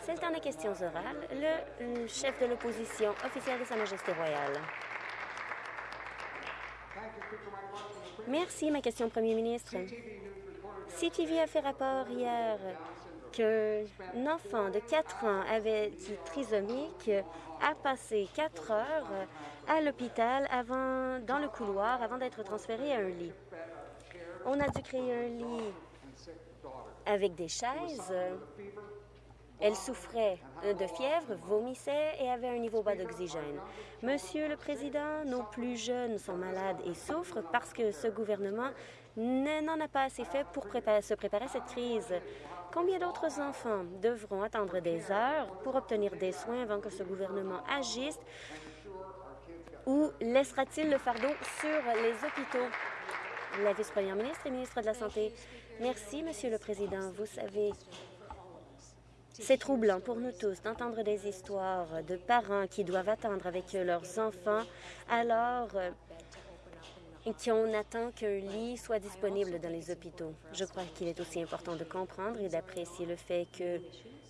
C'est le temps des questions orales. Le chef de l'opposition officiel de Sa Majesté royale. Merci. Ma question, Premier ministre. CTV a fait rapport hier qu'un enfant de 4 ans avait du trisomique a passé 4 heures à l'hôpital avant, dans le couloir avant d'être transféré à un lit. On a dû créer un lit avec des chaises elle souffrait de fièvre, vomissait et avait un niveau bas d'oxygène. Monsieur le Président, nos plus jeunes sont malades et souffrent parce que ce gouvernement n'en a pas assez fait pour se préparer à cette crise. Combien d'autres enfants devront attendre des heures pour obtenir des soins avant que ce gouvernement agisse? Ou laissera-t-il le fardeau sur les hôpitaux? La vice-première ministre et ministre de la Santé. Merci, Monsieur le Président. Vous savez, c'est troublant pour nous tous d'entendre des histoires de parents qui doivent attendre avec leurs enfants alors euh, qu'on attend qu'un lit soit disponible dans les hôpitaux. Je crois qu'il est aussi important de comprendre et d'apprécier le fait que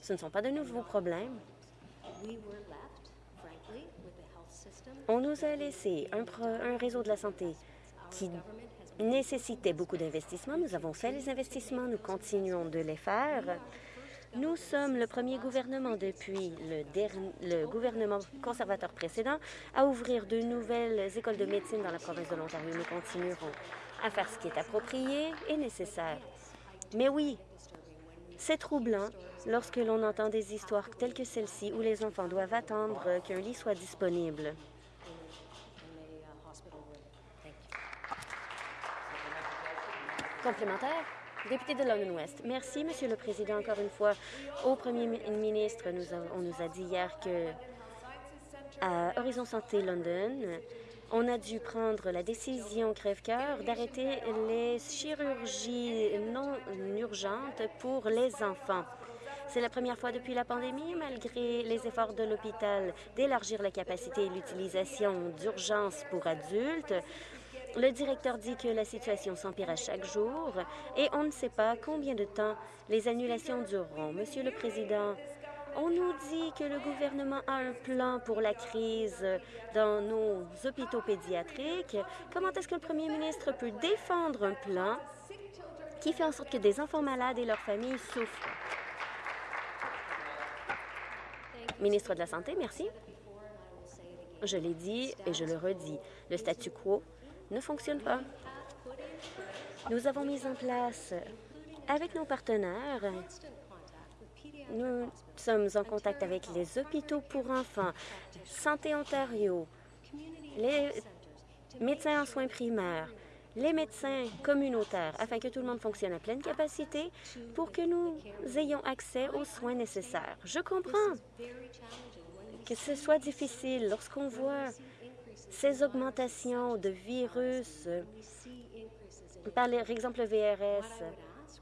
ce ne sont pas de nouveaux problèmes. On nous a laissé un, un réseau de la santé qui nécessitait beaucoup d'investissements. Nous avons fait les investissements, nous continuons de les faire. Nous sommes le premier gouvernement depuis le, gouvernement conservateur précédent à ouvrir de nouvelles écoles de médecine dans la province de l'Ontario. Nous continuerons à faire ce qui est approprié et nécessaire. Mais oui, c'est troublant lorsque l'on entend des histoires telles que celle-ci où les enfants doivent attendre qu'un lit soit disponible. Complémentaire? De London West. Merci, Monsieur le Président, encore une fois. Au Premier ministre, on nous a dit hier que à Horizon Santé London, on a dû prendre la décision crève-cœur d'arrêter les chirurgies non urgentes pour les enfants. C'est la première fois depuis la pandémie, malgré les efforts de l'hôpital d'élargir la capacité et l'utilisation d'urgences pour adultes. Le directeur dit que la situation s'empire à chaque jour et on ne sait pas combien de temps les annulations dureront. Monsieur le Président, on nous dit que le gouvernement a un plan pour la crise dans nos hôpitaux pédiatriques. Comment est-ce que le premier ministre peut défendre un plan qui fait en sorte que des enfants malades et leurs familles souffrent? Ministre de la Santé, merci. Je l'ai dit et je le redis. Le statu quo ne fonctionne pas. Nous avons mis en place, avec nos partenaires, nous sommes en contact avec les hôpitaux pour enfants, Santé Ontario, les médecins en soins primaires, les médecins communautaires, afin que tout le monde fonctionne à pleine capacité pour que nous ayons accès aux soins nécessaires. Je comprends que ce soit difficile lorsqu'on voit ces augmentations de virus, par exemple le VRS,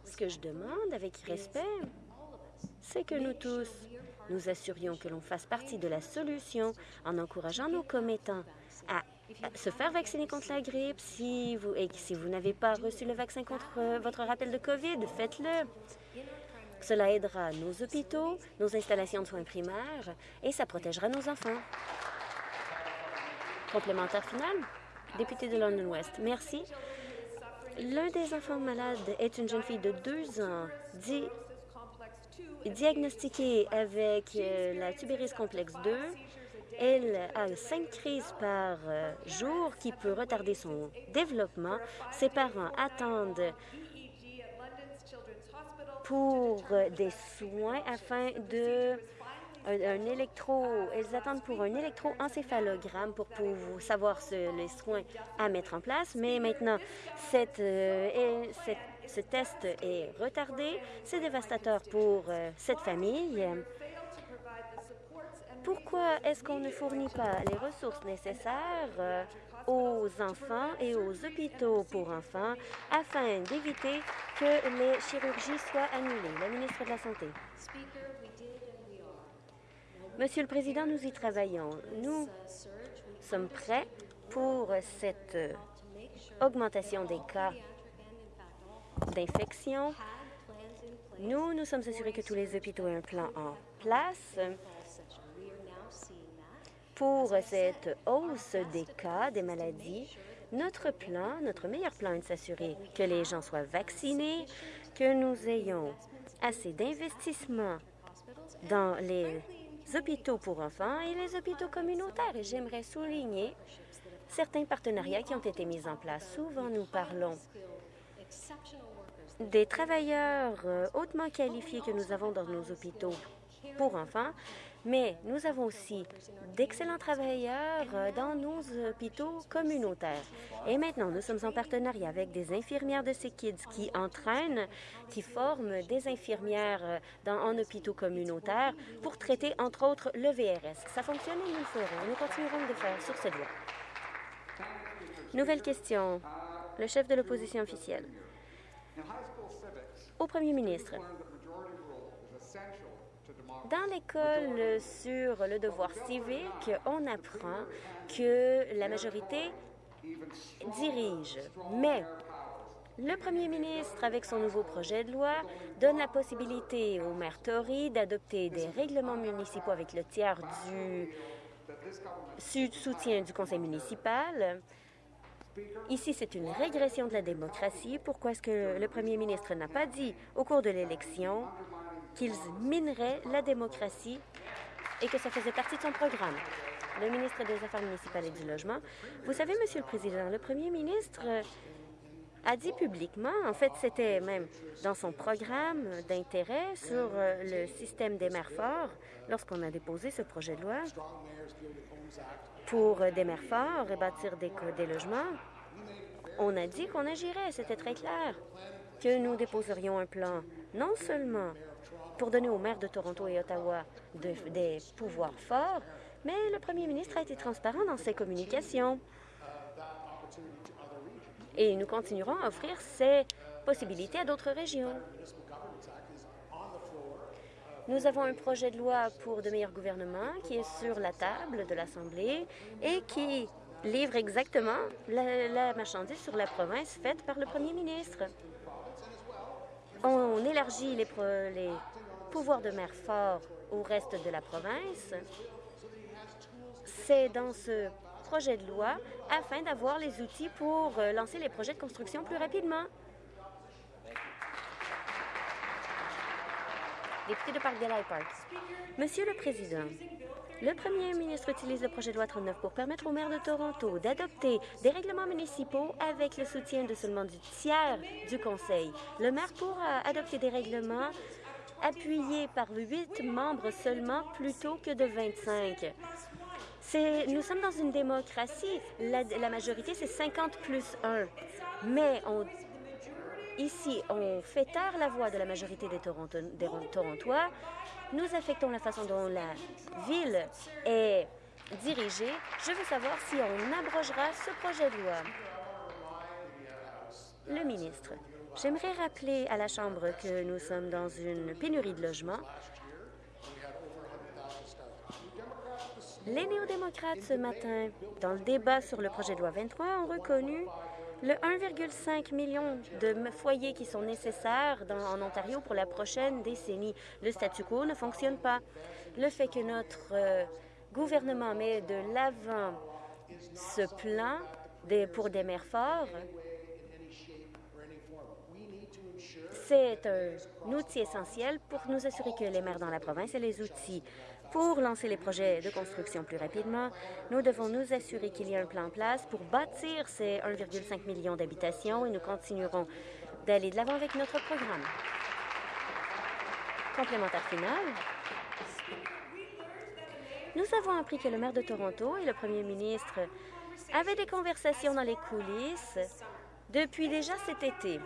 ce que je demande avec respect, c'est que nous tous nous assurions que l'on fasse partie de la solution en encourageant nos commettants à se faire vacciner contre la grippe. Si vous, et si vous n'avez pas reçu le vaccin contre euh, votre rappel de COVID, faites-le. Cela aidera nos hôpitaux, nos installations de soins primaires et ça protégera nos enfants. Complémentaire final, député de London West. Merci. L'un des enfants malades est une jeune fille de deux ans diagnostiquée avec euh, la tubéris complexe 2. Elle a cinq crises par euh, jour qui peut retarder son développement. Ses parents attendent pour des soins afin de un, électro, elles attendent pour un électroencéphalogramme pour, pour savoir les soins à mettre en place. Mais maintenant, euh, ce test est retardé. C'est dévastateur pour euh, cette famille. Pourquoi est-ce qu'on ne fournit pas les ressources nécessaires euh, aux enfants et aux hôpitaux pour enfants afin d'éviter que les chirurgies soient annulées? La ministre de la Santé. Monsieur le Président, nous y travaillons. Nous sommes prêts pour cette augmentation des cas d'infection. Nous nous sommes assurés que tous les hôpitaux aient un plan en place pour cette hausse des cas, des maladies. Notre plan, notre meilleur plan est de s'assurer que les gens soient vaccinés, que nous ayons assez d'investissements dans les hôpitaux pour enfants et les hôpitaux communautaires. Et j'aimerais souligner certains partenariats qui ont été mis en place. Souvent, nous parlons des travailleurs euh, hautement qualifiés que nous avons dans nos hôpitaux pour enfants, mais nous avons aussi d'excellents travailleurs dans nos hôpitaux communautaires. Et maintenant, nous sommes en partenariat avec des infirmières de ces kids qui entraînent, qui forment des infirmières euh, dans, en hôpitaux communautaires pour traiter, entre autres, le VRS. Ça fonctionne et nous le ferons. Nous continuerons de le faire sur cette voie. Nouvelle question. Le chef de l'opposition officielle. Au premier ministre, dans l'école sur le devoir civique, on apprend que la majorité dirige. Mais le premier ministre, avec son nouveau projet de loi, donne la possibilité au maire Tory d'adopter des règlements municipaux avec le tiers du soutien du conseil municipal. Ici, c'est une régression de la démocratie. Pourquoi est-ce que le premier ministre n'a pas dit au cours de l'élection qu'ils mineraient la démocratie et que ça faisait partie de son programme. Le ministre des Affaires municipales et du Logement. Vous savez, Monsieur le Président, le premier ministre euh, a dit publiquement, en fait, c'était même dans son programme d'intérêt sur euh, le système des maires forts, lorsqu'on a déposé ce projet de loi pour euh, des maires forts et bâtir des, des logements, on a dit qu'on agirait, c'était très clair, que nous déposerions un plan non seulement pour donner aux maires de Toronto et Ottawa des pouvoirs forts, mais le premier ministre a été transparent dans ses communications. Et nous continuerons à offrir ces possibilités à d'autres régions. Nous avons un projet de loi pour de meilleurs gouvernements qui est sur la table de l'Assemblée et qui livre exactement la, marchandise sur la province faite par le premier ministre. On élargit les, les pouvoir de maire fort au reste de la province. C'est dans ce projet de loi afin d'avoir les outils pour euh, lancer les projets de construction plus rapidement. Député de Park Park. Monsieur le Président, le premier ministre utilise le projet de loi 39 pour permettre au maire de Toronto d'adopter des règlements municipaux avec le soutien de seulement du tiers du conseil. Le maire pourra adopter des règlements appuyé par huit membres seulement plutôt que de 25. Nous sommes dans une démocratie. La, majorité, c'est 50 plus 1. Mais ici, on fait taire la voix de la majorité des Torontois. Nous affectons la façon dont la ville est dirigée. Je veux savoir si on abrogera ce projet de loi. Le ministre. J'aimerais rappeler à la Chambre que nous sommes dans une pénurie de logements. Les néo-démocrates, ce matin, dans le débat sur le projet de loi 23, ont reconnu le 1,5 million de foyers qui sont nécessaires en Ontario pour la prochaine décennie. Le statu quo ne fonctionne pas. Le fait que notre euh, gouvernement met de l'avant ce plan pour des maires forts C'est un outil essentiel pour nous assurer que les maires dans la province aient les outils pour lancer les projets de construction plus rapidement. Nous devons nous assurer qu'il y a un plan en place pour bâtir ces 1,5 million d'habitations et nous continuerons d'aller de l'avant avec notre programme. Complémentaire final. Nous avons appris que le maire de Toronto et le premier ministre avaient des conversations dans les coulisses depuis déjà cet été.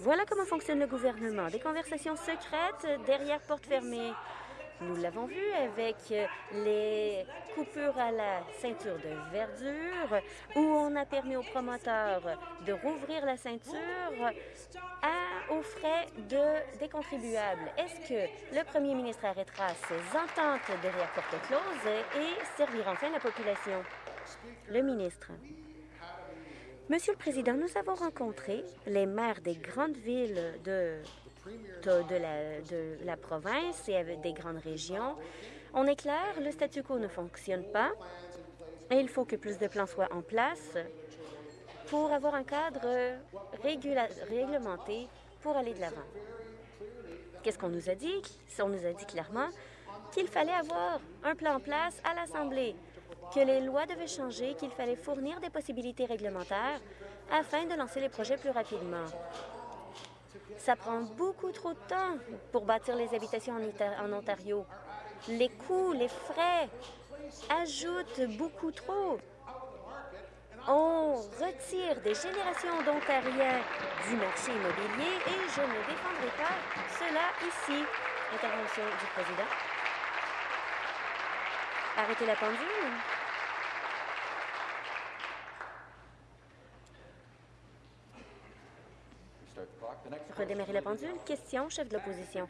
Voilà comment fonctionne le gouvernement. Des conversations secrètes derrière porte fermée. Nous l'avons vu avec les coupures à la ceinture de verdure, où on a permis aux promoteurs de rouvrir la ceinture à, aux frais de, des contribuables. Est-ce que le premier ministre arrêtera ces ententes derrière porte close et servira enfin la population? Le ministre. Monsieur le Président, nous avons rencontré les maires des grandes villes de la, province et des grandes régions. On est clair, le statu quo ne fonctionne pas et il faut que plus de plans soient en place pour avoir un cadre réglementé pour aller de l'avant. Qu'est-ce qu'on nous a dit? On nous a dit clairement qu'il fallait avoir un plan en place à l'Assemblée, que les lois devaient changer, qu'il fallait fournir des possibilités réglementaires afin de lancer les projets plus rapidement. Ça prend beaucoup trop de temps pour bâtir les habitations en Ontario. Les coûts, les frais ajoutent beaucoup trop. On retire des générations d'Ontariens du marché immobilier et je ne défendrai pas cela ici. Intervention du président. Arrêtez la pendule. Redémarrer la pendule. Question, chef de l'opposition.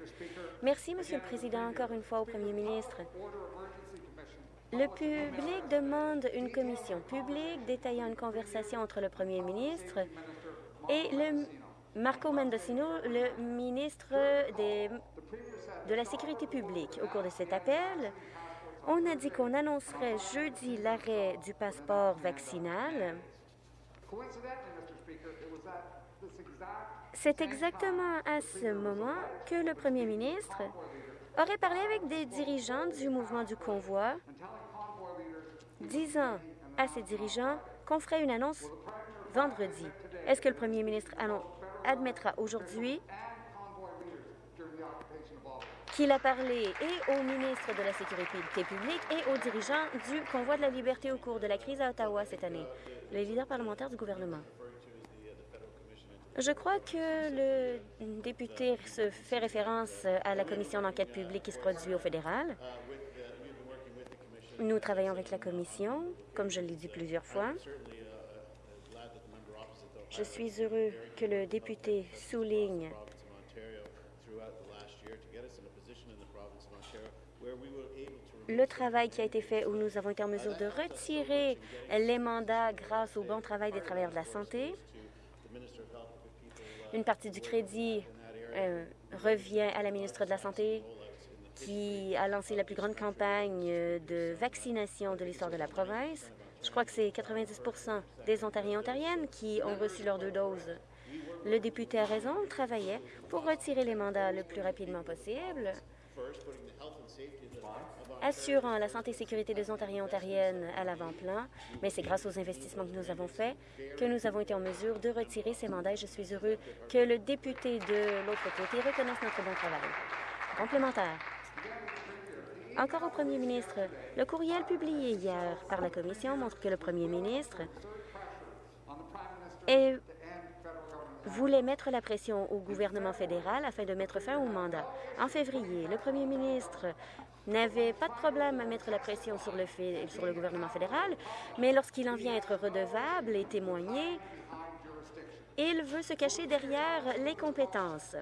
Merci, Monsieur le Président, encore une fois au Premier ministre. Le public demande une commission publique détaillant une conversation entre le Premier ministre et le Marco Mendocino, le ministre de la Sécurité publique. Au cours de cet appel, on a dit qu'on annoncerait jeudi l'arrêt du passeport vaccinal. C'est exactement à ce moment que le premier ministre aurait parlé avec des dirigeants du mouvement du convoi, disant à ces dirigeants qu'on ferait une annonce vendredi. Est-ce que le premier ministre admettra aujourd'hui qu'il a parlé et au ministre de la Sécurité publique et aux dirigeants du Convoi de la liberté au cours de la crise à Ottawa cette année, le leader parlementaire du gouvernement. Je crois que le député se fait référence à la commission d'enquête publique qui se produit au fédéral. Nous travaillons avec la commission, comme je l'ai dit plusieurs fois. Je suis heureux que le député souligne le travail qui a été fait où nous avons été en mesure de retirer les mandats grâce au bon travail des travailleurs de la santé. Une partie du crédit euh, revient à la ministre de la Santé qui a lancé la plus grande campagne de vaccination de l'histoire de la province. Je crois que c'est 90% des Ontariens et Ontariennes qui ont reçu leurs deux doses. Le député a raison, on travaillait pour retirer les mandats le plus rapidement possible assurant la santé et sécurité des Ontariens et Ontariennes à l'avant-plan, mais c'est grâce aux investissements que nous avons faits que nous avons été en mesure de retirer ces mandats. je suis heureux que le député de l'autre côté reconnaisse notre bon travail. Complémentaire. Encore au premier ministre, le courriel publié hier par la Commission montre que le premier ministre voulait mettre la pression au gouvernement fédéral afin de mettre fin au mandat. En février, le premier ministre n'avait pas de problème à mettre la pression sur le, sur le gouvernement fédéral, mais lorsqu'il en vient être redevable et témoigner, il veut se cacher derrière les compétences.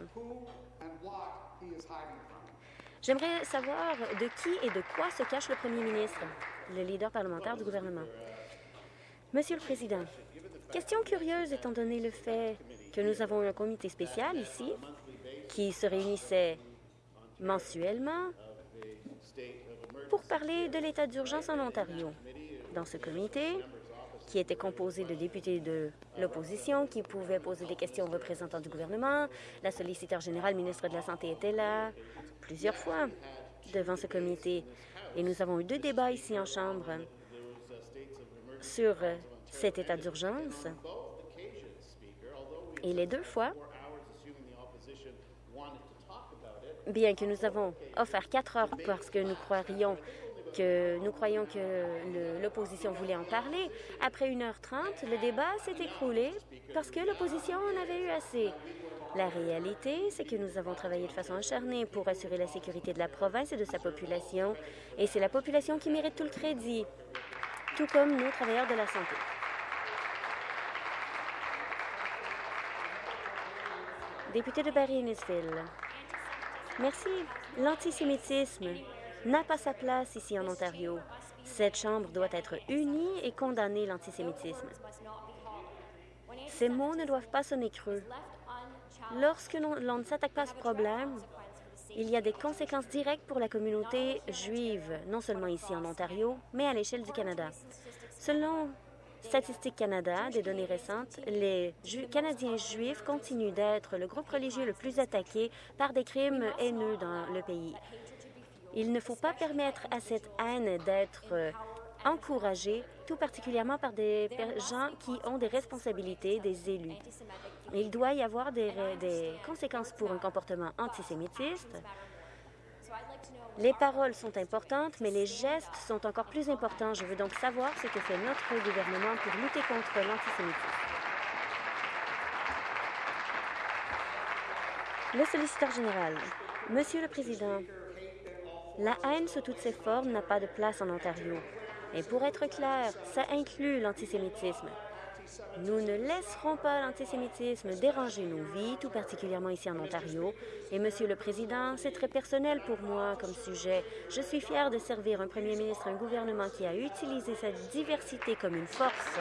J'aimerais savoir de qui et de quoi se cache le premier ministre, le leader parlementaire du gouvernement. Monsieur le Président, question curieuse étant donné le fait que nous avons un comité spécial ici qui se réunissait mensuellement pour parler de l'état d'urgence en Ontario. Dans ce comité, qui était composé de députés de l'opposition qui pouvaient poser des questions aux représentants du gouvernement. La solliciteur générale, ministre de la Santé, était là plusieurs fois devant ce comité. Et nous avons eu deux débats ici en Chambre sur cet état d'urgence. Et les deux fois, bien que nous avons offert quatre heures parce que nous croyons que nous croyons que l'opposition voulait en parler. Après 1h30, le débat s'est écroulé parce que l'opposition en avait eu assez. La réalité, c'est que nous avons travaillé de façon acharnée pour assurer la sécurité de la province et de sa population, et c'est la population qui mérite tout le crédit, tout comme nos travailleurs de la santé. Député de Barry-Innisville. Merci. L'antisémitisme n'a pas sa place ici en Ontario. Cette Chambre doit être unie et condamner l'antisémitisme. Ces mots ne doivent pas sonner creux. Lorsque l'on ne s'attaque pas à ce problème, il y a des conséquences directes pour la communauté juive, non seulement ici en Ontario, mais à l'échelle du Canada. Selon Statistique Canada, des données récentes, les Canadiens juifs continuent d'être le groupe religieux le plus attaqué par des crimes haineux dans le pays. Il ne faut pas permettre à cette haine d'être euh, encouragée, tout particulièrement par des gens qui ont des responsabilités, des élus. Il doit y avoir des, des conséquences pour un comportement antisémitiste, les paroles sont importantes, mais les gestes sont encore plus importants. Je veux donc savoir ce que fait notre gouvernement pour lutter contre l'antisémitisme. Le solliciteur général. Monsieur le Président, la haine sous toutes ses formes n'a pas de place en Ontario. Et pour être clair, ça inclut l'antisémitisme. Nous ne laisserons pas l'antisémitisme déranger nos vies, tout particulièrement ici en Ontario. Et, Monsieur le Président, c'est très personnel pour moi comme sujet. Je suis fier de servir un premier ministre, un gouvernement qui a utilisé cette diversité comme une force.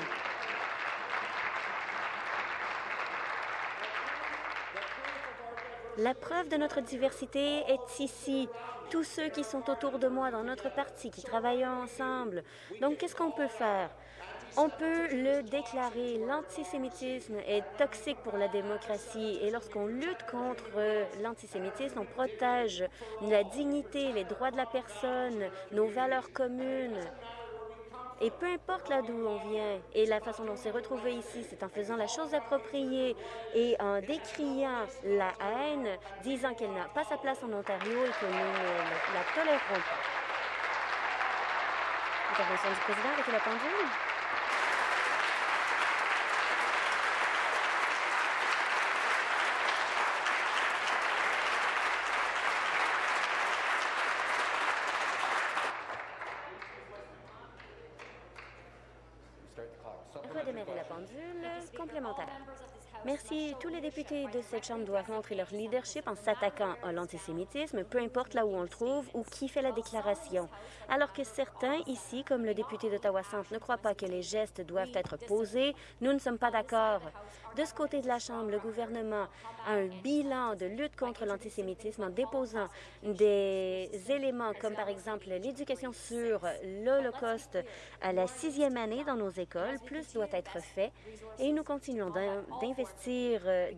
La preuve de notre diversité est ici. Tous ceux qui sont autour de moi dans notre parti, qui travaillent ensemble. Donc, qu'est-ce qu'on peut faire? On peut le déclarer, l'antisémitisme est toxique pour la démocratie et lorsqu'on lutte contre l'antisémitisme, on protège la dignité, les droits de la personne, nos valeurs communes. Et peu importe là d'où on vient et la façon dont on s'est retrouvé ici, c'est en faisant la chose appropriée et en décriant la haine, disant qu'elle n'a pas sa place en Ontario et que nous ne la tolérerons pas. Intervention du président avec la pendule. Redémarrer la pendule complémentaire. Merci. Tous les députés de cette Chambre doivent montrer leur leadership en s'attaquant à l'antisémitisme, peu importe là où on le trouve ou qui fait la déclaration. Alors que certains ici, comme le député d'Ottawa-Centre, ne croient pas que les gestes doivent être posés, nous ne sommes pas d'accord. De ce côté de la Chambre, le gouvernement a un bilan de lutte contre l'antisémitisme en déposant des éléments comme par exemple l'éducation sur l'Holocauste à la sixième année dans nos écoles. Plus doit être fait et nous continuons d'investir euh,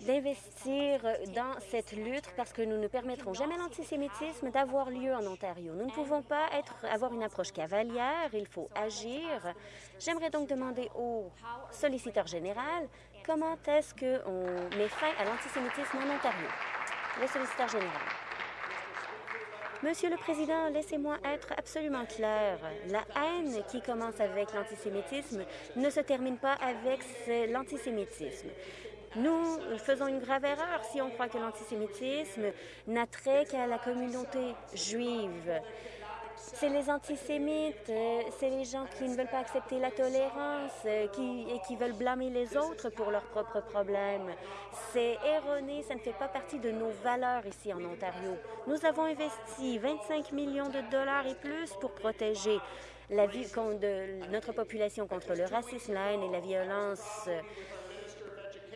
d'investir dans cette lutte parce que nous ne permettrons jamais l'antisémitisme d'avoir lieu en Ontario. Nous ne pouvons pas être, avoir une approche cavalière, il faut agir. J'aimerais donc demander au solliciteur général comment est-ce qu'on met fin à l'antisémitisme en Ontario. Le solliciteur général. Monsieur le Président, laissez-moi être absolument clair. La haine qui commence avec l'antisémitisme ne se termine pas avec l'antisémitisme. Nous faisons une grave erreur si on croit que l'antisémitisme n'a trait qu'à la communauté juive. C'est les antisémites, euh, c'est les gens qui ne veulent pas accepter la tolérance euh, qui, et qui veulent blâmer les autres pour leurs propres problèmes. C'est erroné, ça ne fait pas partie de nos valeurs ici en Ontario. Nous avons investi 25 millions de dollars et plus pour protéger la vie de notre population contre le racisme, la haine et la violence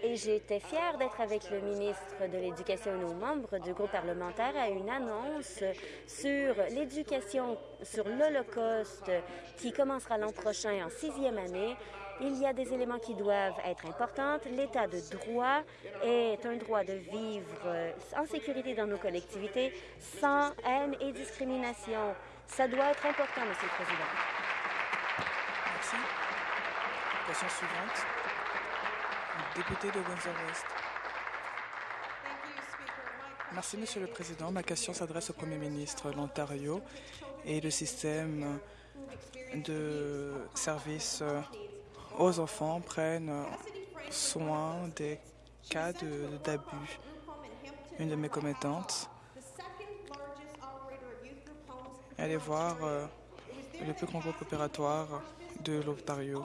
et j'étais fière d'être avec le ministre de l'Éducation et nos membres du groupe parlementaire à une annonce sur l'éducation sur l'Holocauste qui commencera l'an prochain en sixième année. Il y a des éléments qui doivent être importants. L'état de droit est un droit de vivre en sécurité dans nos collectivités, sans haine et discrimination. Ça doit être important, Monsieur le Président. Merci. Question suivante député de Windsor-West. Merci, Monsieur le Président. Ma question s'adresse au Premier ministre. L'Ontario et le système de services aux enfants prennent soin des cas d'abus. Une de mes commettantes allait voir euh, le plus grand groupe opératoire de l'Ontario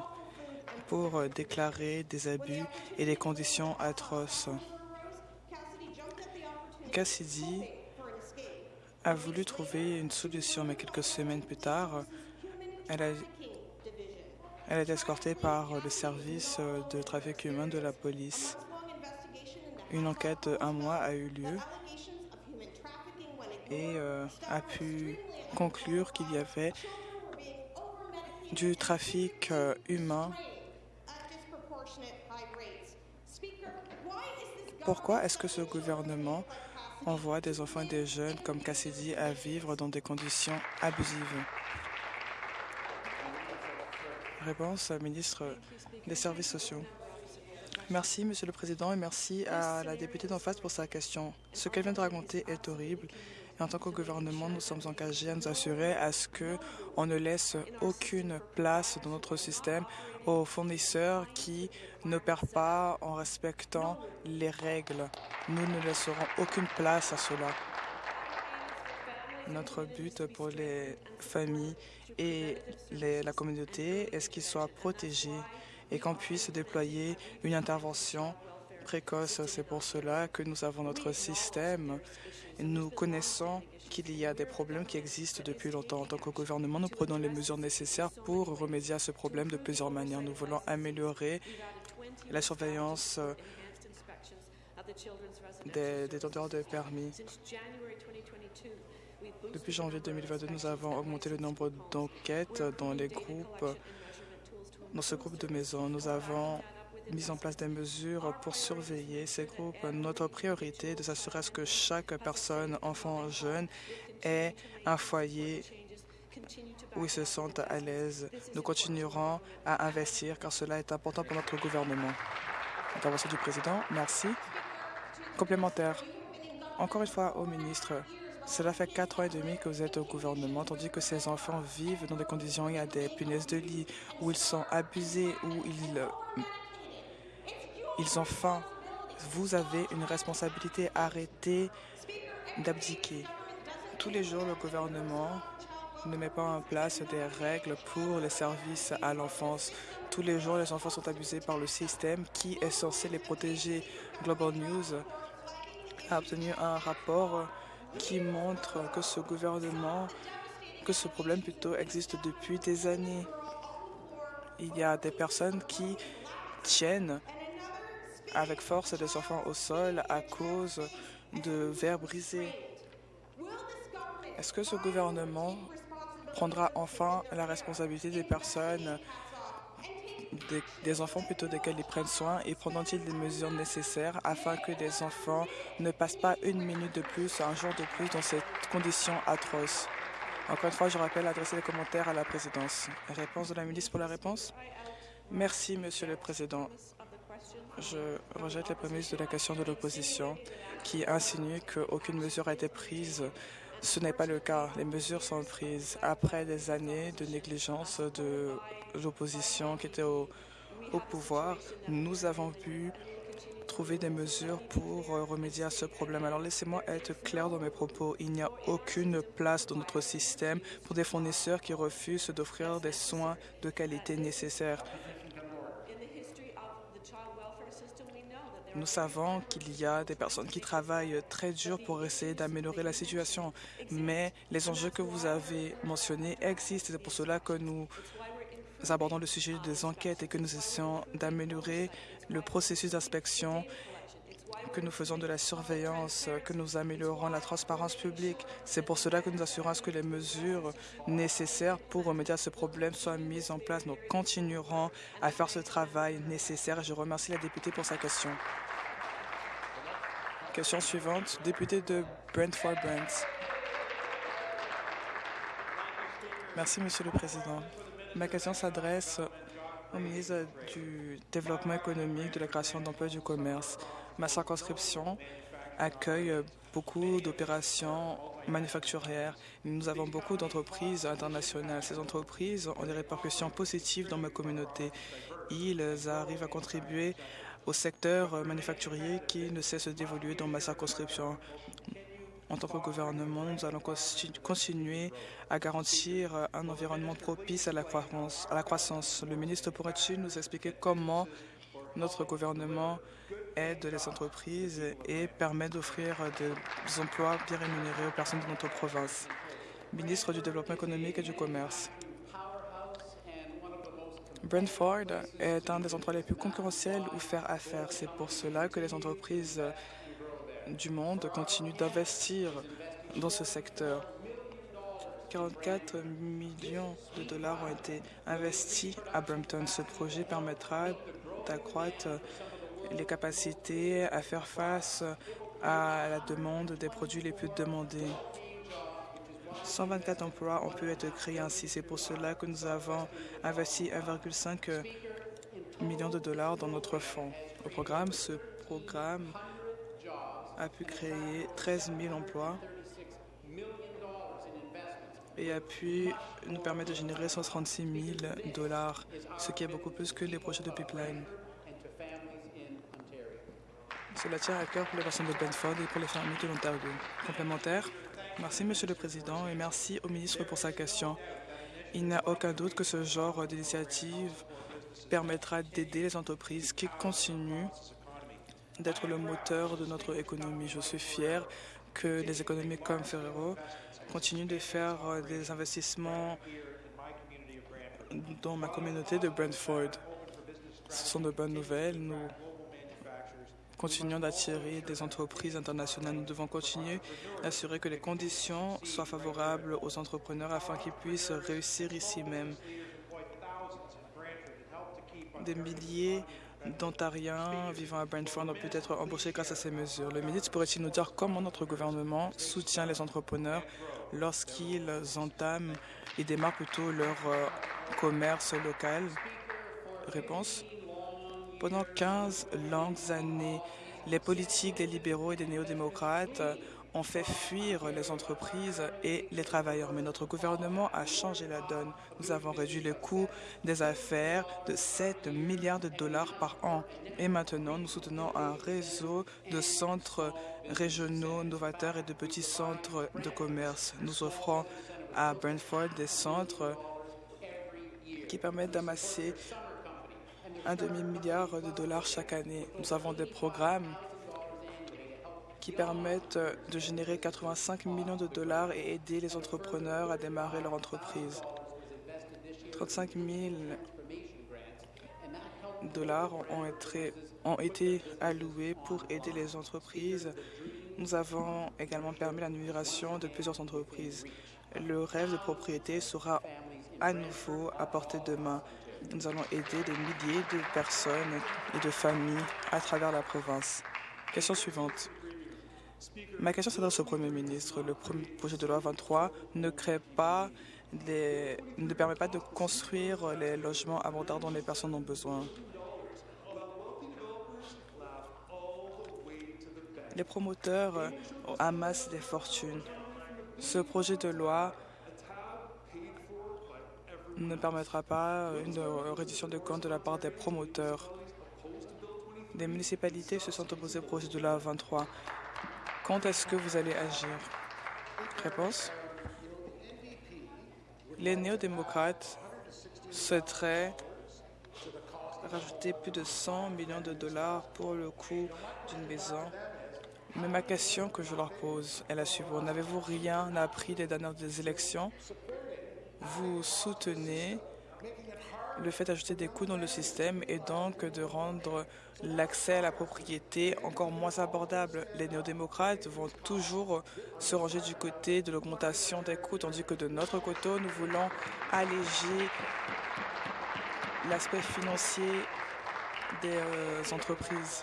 pour euh, déclarer des abus et des conditions atroces. Cassidy a voulu trouver une solution, mais quelques semaines plus tard, elle a, est escortée par le service de trafic humain de la police. Une enquête d'un mois a eu lieu et euh, a pu conclure qu'il y avait du trafic euh, humain. Pourquoi est-ce que ce gouvernement envoie des enfants et des jeunes comme Cassidy à vivre dans des conditions abusives? Réponse, ministre des Services sociaux. Merci, Monsieur le Président, et merci à la députée d'en face pour sa question. Ce qu'elle vient de raconter est horrible. En tant que gouvernement, nous sommes engagés à nous assurer à ce qu'on ne laisse aucune place dans notre système aux fournisseurs qui n'opèrent pas en respectant les règles. Nous ne laisserons aucune place à cela. Notre but pour les familles et la communauté est qu'ils soient protégés et qu'on puisse déployer une intervention précoce. C'est pour cela que nous avons notre système. Nous connaissons qu'il y a des problèmes qui existent depuis longtemps. En tant que gouvernement, nous prenons les mesures nécessaires pour remédier à ce problème de plusieurs manières. Nous voulons améliorer la surveillance des détenteurs de permis. Depuis janvier 2022, nous avons augmenté le nombre d'enquêtes dans les groupes. Dans ce groupe de maisons, nous avons mis en place des mesures pour surveiller ces groupes. Notre priorité est de s'assurer que chaque personne, enfant, jeune, ait un foyer où ils se sentent à l'aise. Nous continuerons à investir car cela est important pour notre gouvernement. Intervention du président. Merci. Complémentaire. Encore une fois au ministre. Cela fait quatre ans et demi que vous êtes au gouvernement, tandis que ces enfants vivent dans des conditions où il y a des punaises de lit, où ils sont abusés, où ils, ils ont faim. Vous avez une responsabilité. Arrêtez d'abdiquer. Tous les jours, le gouvernement ne met pas en place des règles pour les services à l'enfance. Tous les jours, les enfants sont abusés par le système qui est censé les protéger. Global News a obtenu un rapport qui montre que ce gouvernement, que ce problème plutôt existe depuis des années. Il y a des personnes qui tiennent avec force des enfants au sol à cause de verres brisés. Est-ce que ce gouvernement prendra enfin la responsabilité des personnes, des, enfants plutôt desquels ils prennent soin et prendront-ils des mesures nécessaires afin que les enfants ne passent pas une minute de plus, un jour de plus dans ces conditions atroces Encore une fois, je rappelle adresser les commentaires à la présidence. Réponse de la ministre pour la réponse Merci, Monsieur le Président. Je rejette les prémices de la question de l'opposition qui insinue qu'aucune mesure a été prise ce n'est pas le cas. Les mesures sont prises après des années de négligence de l'opposition qui était au, pouvoir. Nous avons pu trouver des mesures pour remédier à ce problème. Alors laissez-moi être clair dans mes propos. Il n'y a aucune place dans notre système pour des fournisseurs qui refusent d'offrir des soins de qualité nécessaires. Nous savons qu'il y a des personnes qui travaillent très dur pour essayer d'améliorer la situation, mais les enjeux que vous avez mentionnés existent. C'est pour cela que nous abordons le sujet des enquêtes et que nous essayons d'améliorer le processus d'inspection que nous faisons de la surveillance, que nous améliorons la transparence publique. C'est pour cela que nous assurons que les mesures nécessaires pour remédier à ce problème soient mises en place. Nous continuerons à faire ce travail nécessaire. Je remercie la députée pour sa question. Question suivante, député de Brentford Brent. Merci, Monsieur le Président. Ma question s'adresse au ministre du Développement économique, de la création d'emplois et du commerce. Ma circonscription accueille beaucoup d'opérations manufacturières. Nous avons beaucoup d'entreprises internationales. Ces entreprises ont des répercussions positives dans ma communauté. Ils arrivent à contribuer au secteur manufacturier qui ne cesse d'évoluer dans ma circonscription. En tant que gouvernement, nous allons continuer à garantir un environnement propice à la croissance. À la croissance. Le ministre pourrait-il nous expliquer comment notre gouvernement aide les entreprises et permet d'offrir des emplois bien rémunérés aux personnes de notre province. Ministre du Développement économique et du Commerce. Brentford est un des endroits les plus concurrentiels où faire affaire. C'est pour cela que les entreprises du monde continuent d'investir dans ce secteur. 44 millions de dollars ont été investis à Brampton. Ce projet permettra d'accroître les capacités à faire face à la demande des produits les plus demandés. 124 emplois ont pu être créés ainsi. C'est pour cela que nous avons investi 1,5 million de dollars dans notre fonds. Au programme, ce programme a pu créer 13 000 emplois et a pu nous permettre de générer 136 000 dollars, ce qui est beaucoup plus que les projets de pipeline. Cela tient à cœur pour les personnes de Benford et pour les familles de l'Ontario. Complémentaire Merci, Monsieur le Président, et merci au ministre pour sa question. Il n'y a aucun doute que ce genre d'initiative permettra d'aider les entreprises qui continuent d'être le moteur de notre économie. Je suis fier que les économies comme Ferrero continuent de faire des investissements dans ma communauté de Brentford. Ce sont de bonnes nouvelles. Nous continuons d'attirer des entreprises internationales. Nous devons continuer d'assurer que les conditions soient favorables aux entrepreneurs afin qu'ils puissent réussir ici même. Des milliers d'Ontariens vivant à Brentford ont pu être embauchés grâce à ces mesures. Le ministre pourrait-il nous dire comment notre gouvernement soutient les entrepreneurs lorsqu'ils entament et démarrent plutôt leur euh, commerce local? Réponse pendant 15 longues années, les politiques des libéraux et des néo-démocrates ont fait fuir les entreprises et les travailleurs. Mais notre gouvernement a changé la donne. Nous avons réduit le coût des affaires de 7 milliards de dollars par an. Et maintenant, nous soutenons un réseau de centres régionaux novateurs et de petits centres de commerce. Nous offrons à Brentford des centres qui permettent d'amasser un demi-milliard de dollars chaque année. Nous avons des programmes qui permettent de générer 85 millions de dollars et aider les entrepreneurs à démarrer leur entreprise. 35 000 dollars ont été, alloués pour aider les entreprises. Nous avons également permis la de plusieurs entreprises. Le rêve de propriété sera à nouveau à portée de main. Nous allons aider des milliers de personnes et de familles à travers la province. Question suivante. Ma question s'adresse au Premier ministre. Le projet de loi 23 ne permet pas de construire les logements abordables dont les personnes ont besoin. Les promoteurs amassent des fortunes. Ce projet de loi ne permettra pas une réduction de compte de la part des promoteurs. Les municipalités se sont opposées au projet de la 23. Quand est-ce que vous allez agir? Réponse Les néo-démocrates souhaiteraient rajouter plus de 100 millions de dollars pour le coût d'une maison. Mais ma question que je leur pose est la suivante. N'avez-vous rien appris des dernières élections? Vous soutenez le fait d'ajouter des coûts dans le système et donc de rendre l'accès à la propriété encore moins abordable. Les néo-démocrates vont toujours se ranger du côté de l'augmentation des coûts, tandis que de notre côté, nous voulons alléger l'aspect financier des euh, entreprises.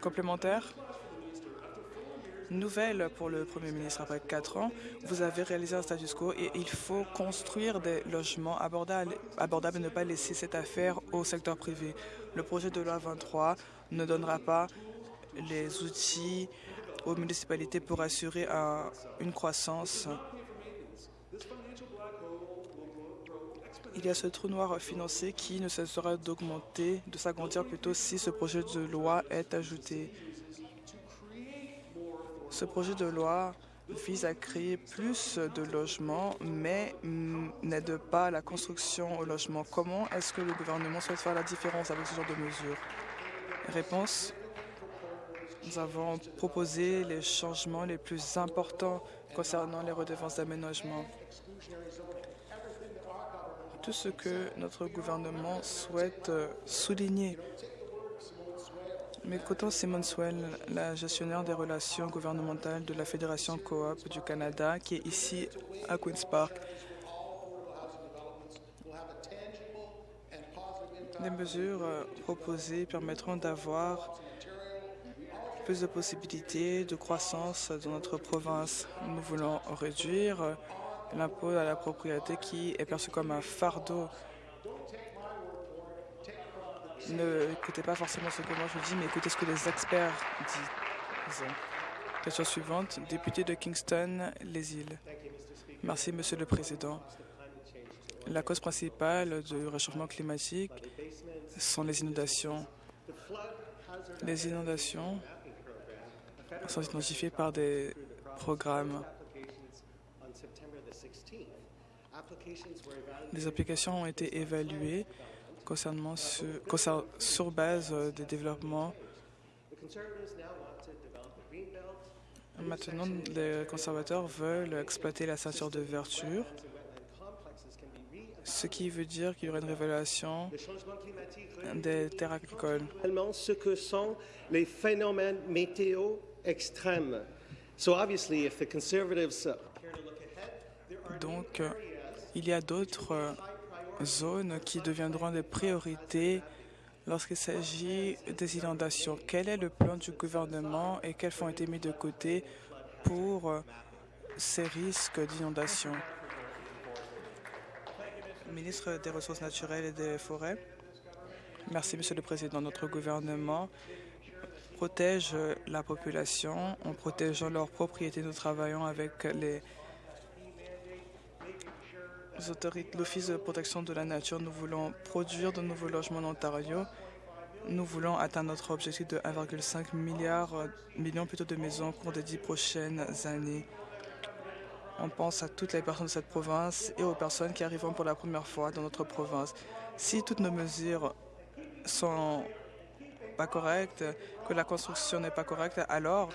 Complémentaire? Nouvelle pour le Premier ministre. Après quatre ans, vous avez réalisé un status quo et il faut construire des logements abordables, abordables et ne pas laisser cette affaire au secteur privé. Le projet de loi 23 ne donnera pas les outils aux municipalités pour assurer une croissance. Il y a ce trou noir financier qui ne cessera d'augmenter, de s'agrandir plutôt si ce projet de loi est ajouté. Ce projet de loi vise à créer plus de logements, mais n'aide pas la construction au logement. Comment est-ce que le gouvernement souhaite faire la différence avec ce genre de mesures? Réponse. Nous avons proposé les changements les plus importants concernant les redevances d'aménagement. tout ce que notre gouvernement souhaite souligner. Mais écoutons Simon Swell, la gestionnaire des relations gouvernementales de la Fédération Coop du Canada, qui est ici à Queen's Park. Les mesures euh, proposées permettront d'avoir plus de possibilités de croissance dans notre province. Nous voulons réduire euh, l'impôt à la propriété qui est perçu comme un fardeau. Ne écoutez pas forcément ce que moi je dis, mais écoutez ce que les experts disent. Question suivante, député de Kingston, les îles. Merci, Monsieur le Président. La cause principale du réchauffement climatique sont les inondations. Les inondations sont identifiées par des programmes Des applications ont été évaluées concernant sur, sur base euh, des développements. Maintenant, les conservateurs veulent exploiter la ceinture de vertu, ce qui veut dire qu'il y aurait une révélation des terres agricoles. Ce que sont les phénomènes météo extrêmes. Donc, il y a d'autres euh, zones qui deviendront des priorités lorsqu'il s'agit des inondations. Quel est le plan du gouvernement et quels fonds ont été mis de côté pour euh, ces risques d'inondation? Ministre des Ressources naturelles et des Forêts. Merci, Monsieur le Président. Notre gouvernement protège la population en protégeant leurs propriétés. Nous travaillons avec les l'Office de protection de la nature, nous voulons produire de nouveaux logements en Ontario. Nous voulons atteindre notre objectif de 1,5 milliard, euh, millions plutôt de maisons au cours des dix prochaines années. On pense à toutes les personnes de cette province et aux personnes qui arriveront pour la première fois dans notre province. Si toutes nos mesures sont pas correctes, que la construction n'est pas correcte, alors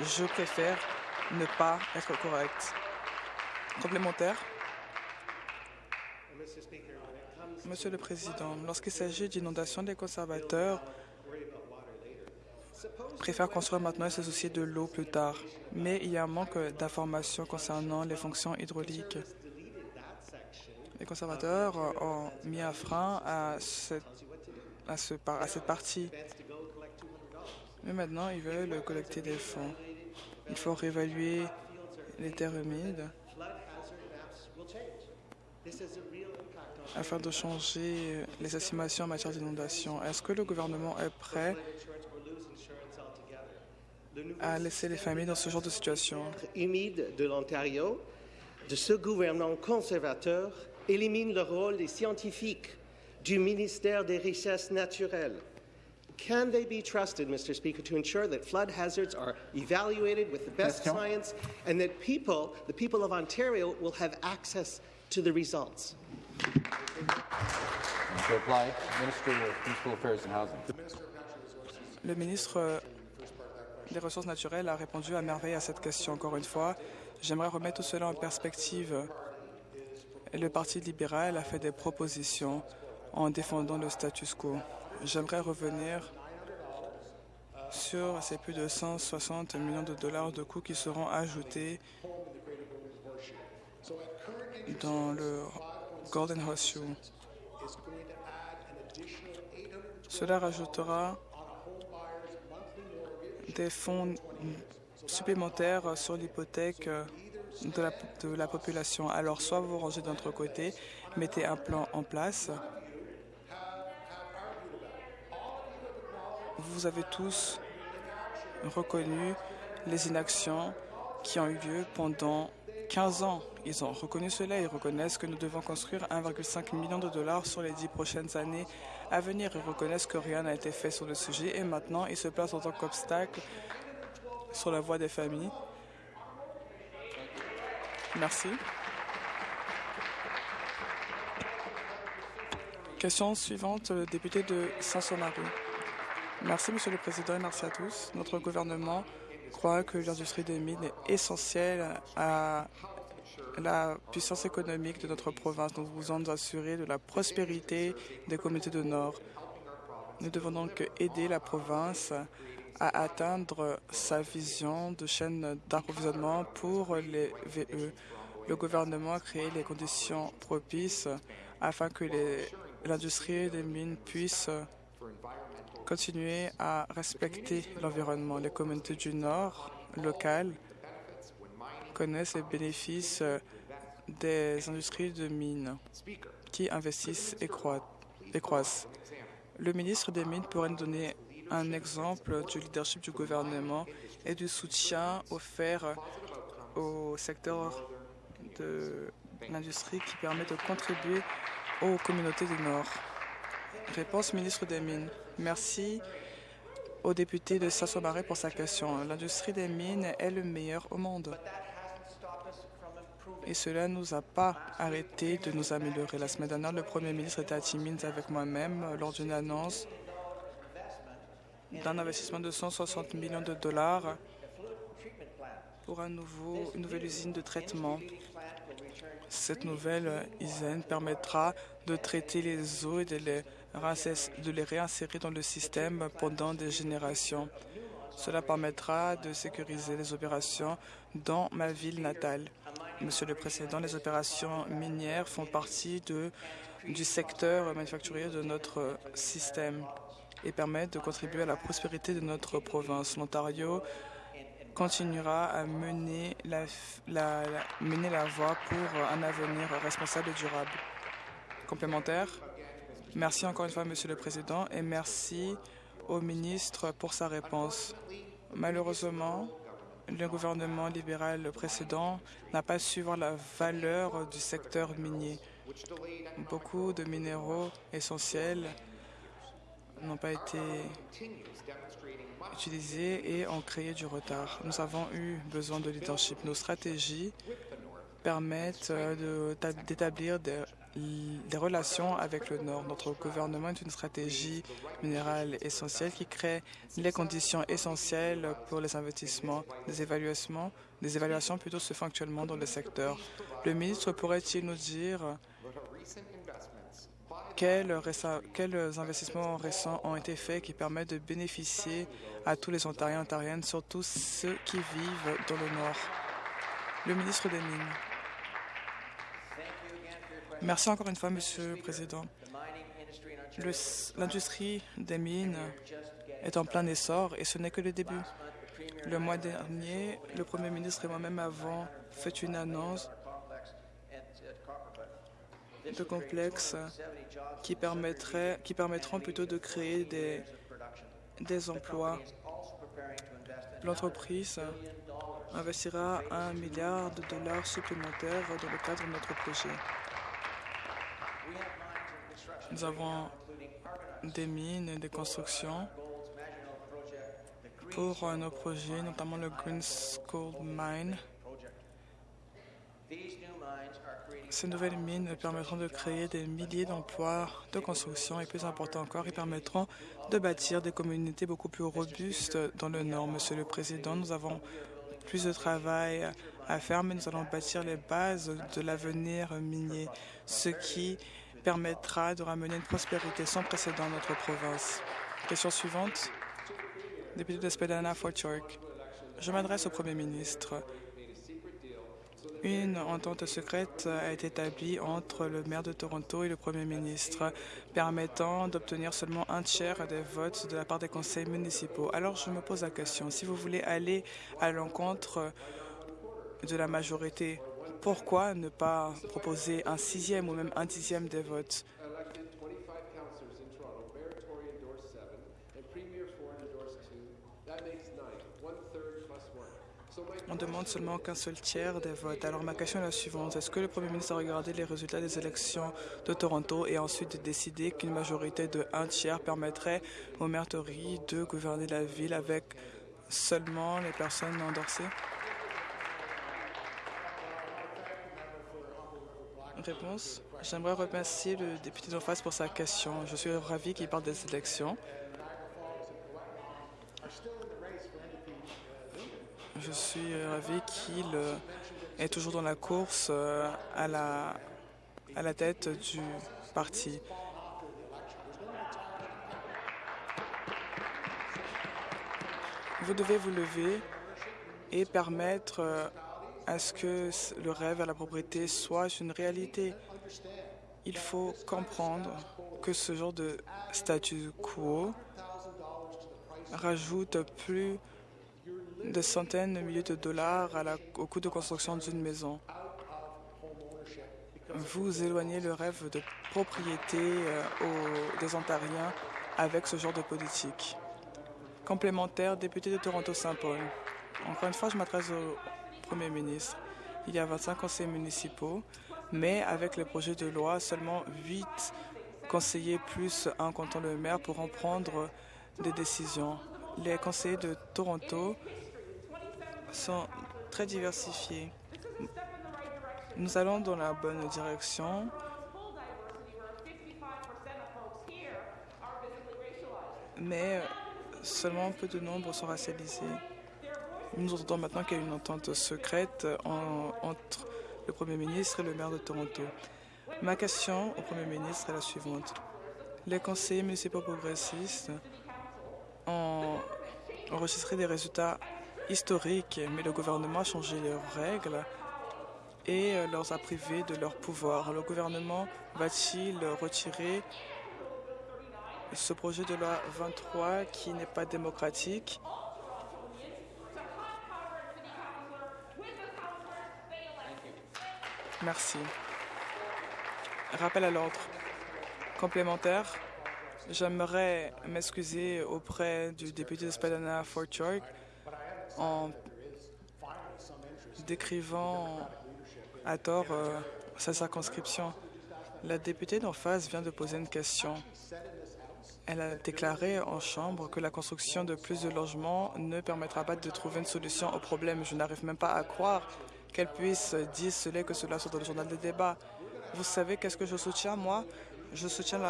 je préfère ne pas être correct. Complémentaire Monsieur le Président, lorsqu'il s'agit d'inondations, les conservateurs préfèrent construire maintenant et se soucier de l'eau plus tard. Mais il y a un manque d'informations concernant les fonctions hydrauliques. Les conservateurs ont mis un frein à cette, à cette partie. Mais maintenant, ils veulent collecter des fonds. Il faut réévaluer les terres humides afin de changer les estimations en matière d'inondation. Est-ce que le gouvernement est prêt à laisser les familles dans ce genre de situation? humide de l'Ontario, de ce gouvernement conservateur, élimine le rôle des scientifiques du ministère des Richesses naturelles. Can they be trusted, Mr. Speaker, to ensure that flood hazards are evaluated with the best science and that people, the people of Ontario, will have access to the results? Le ministre des Ressources naturelles a répondu à merveille à cette question. Encore une fois, j'aimerais remettre tout cela en perspective. Le Parti libéral a fait des propositions en défendant le status quo. J'aimerais revenir sur ces plus de 160 millions de dollars de coûts qui seront ajoutés dans le Golden Horseshoe. Cela rajoutera des fonds supplémentaires sur l'hypothèque de la, de la, population. Alors, soit vous rangez d'un autre côté, mettez un plan en place. Vous avez tous reconnu les inactions qui ont eu lieu pendant 15 ans. Ils ont reconnu cela. Ils reconnaissent que nous devons construire 1,5 million de dollars sur les dix prochaines années à venir. Ils reconnaissent que rien n'a été fait sur le sujet et maintenant ils se placent en tant qu'obstacle sur la voie des familles. Merci. Question suivante, le député de Saint-Somarie. Merci, Monsieur le Président, et merci à tous. Notre gouvernement croit que l'industrie des mines est essentielle à la puissance économique de notre province. Nous voulons assurer de la prospérité des communautés du Nord. Nous devons donc aider la province à atteindre sa vision de chaîne d'approvisionnement pour les VE. Le gouvernement a créé les conditions propices afin que l'industrie des mines puisse continuer à respecter l'environnement. Les communautés du Nord locales connaissent les bénéfices des industries de mines qui investissent et, croissent. Le ministre des Mines pourrait nous donner un exemple du leadership du gouvernement et du soutien offert au secteur de l'industrie qui permet de contribuer aux communautés du Nord. Réponse ministre des Mines. Merci au député de Sasso-Marais pour sa question. L'industrie des mines est le meilleur au monde. Et cela ne nous a pas arrêté de nous améliorer. La semaine dernière, le Premier ministre était à Timmins avec moi-même lors d'une annonce d'un investissement de 160 millions de dollars pour un nouveau, une nouvelle usine de traitement. Cette nouvelle usine permettra de traiter les eaux et de les, de les réinsérer dans le système pendant des générations. Cela permettra de sécuriser les opérations dans ma ville natale. Monsieur le Président, les opérations minières font partie du secteur manufacturier de notre système et permettent de contribuer à la prospérité de notre province. L'Ontario continuera à mener la voie pour un avenir responsable et durable. Complémentaire Merci encore une fois, Monsieur le Président, et merci au ministre pour sa réponse. Malheureusement, le gouvernement libéral précédent n'a pas su voir la valeur du secteur minier. Beaucoup de minéraux essentiels n'ont pas été utilisés et ont créé du retard. Nous avons eu besoin de leadership. Nos stratégies permettent d'établir des des relations avec le Nord. Notre gouvernement est une stratégie minérale essentielle qui crée les conditions essentielles pour les investissements. Des évaluations, des évaluations plutôt se font actuellement dans le secteur. Le ministre pourrait-il nous dire quels, investissements récents ont été faits qui permettent de bénéficier à tous les Ontariens et Ontariennes, surtout ceux qui vivent dans le Nord? Le ministre des. Merci encore une fois, Monsieur le Président. L'industrie des mines est en plein essor et ce n'est que le début. Le mois dernier, le Premier ministre et moi-même avons fait une annonce de complexes qui, qui permettront plutôt de créer des, des emplois. L'entreprise investira un milliard de dollars supplémentaires dans le cadre de notre projet. Nous avons des mines et des constructions pour nos projets, notamment le Green School Mine. Ces nouvelles mines permettront de créer des milliers d'emplois de construction et plus important encore, ils permettront de bâtir des communautés beaucoup plus robustes dans le Nord. Monsieur le Président, nous avons plus de travail à faire, mais nous allons bâtir les bases de l'avenir minier, ce qui permettra de ramener une prospérité sans précédent à notre province. Question suivante. Député de Fort York. Je m'adresse au Premier ministre. Une entente secrète a été établie entre le maire de Toronto et le Premier ministre, permettant d'obtenir seulement un tiers des votes de la part des conseils municipaux. Alors je me pose la question, si vous voulez aller à l'encontre de la majorité pourquoi ne pas proposer un sixième ou même un dixième des votes? On demande seulement qu'un seul tiers des votes. Alors ma question est la suivante. Est-ce que le Premier ministre a regardé les résultats des élections de Toronto et ensuite décidé qu'une majorité de un tiers permettrait au maire Tory de gouverner la ville avec seulement les personnes endorsées? Réponse. J'aimerais remercier le député d'en face pour sa question. Je suis ravi qu'il parle des élections. Je suis ravi qu'il est toujours dans la course euh, à la, à la tête du parti. Vous devez vous lever et permettre euh, à ce que le rêve à la propriété soit une réalité. Il faut comprendre que ce genre de statu quo rajoute plus de centaines de milliers de dollars au coût de construction d'une maison. Vous éloignez le rêve de propriété euh, aux, des Ontariens avec ce genre de politique. Complémentaire, député de Toronto-Saint-Paul. Encore une fois, je m'adresse au Premier ministre. Il y a 25 conseillers municipaux, mais avec le projet de loi, seulement 8 conseillers plus un canton le maire pourront prendre des décisions. Les conseillers de Toronto sont très diversifiés. Nous allons dans la bonne direction. Mais seulement peu de nombres sont racialisés. Nous entendons maintenant qu'il y a une entente secrète en, entre le Premier ministre et le maire de Toronto. Ma question au Premier ministre est la suivante. Les conseillers municipaux progressistes ont enregistré des résultats historiques, mais le gouvernement a changé leurs règles et leur a privés de leur pouvoir. Le gouvernement va-t-il retirer ce projet de loi 23 qui n'est pas démocratique? Merci. Rappel à l'ordre. Complémentaire. J'aimerais m'excuser auprès du député de Spadana Fort York en décrivant à tort euh, sa circonscription. La députée d'en face vient de poser une question. Elle a déclaré en Chambre que la construction de plus de logements ne permettra pas de trouver une solution au problème. Je n'arrive même pas à croire qu'elle puisse dire cela que cela soit dans le journal des débats. Vous savez qu'est-ce que je soutiens, moi? Je soutiens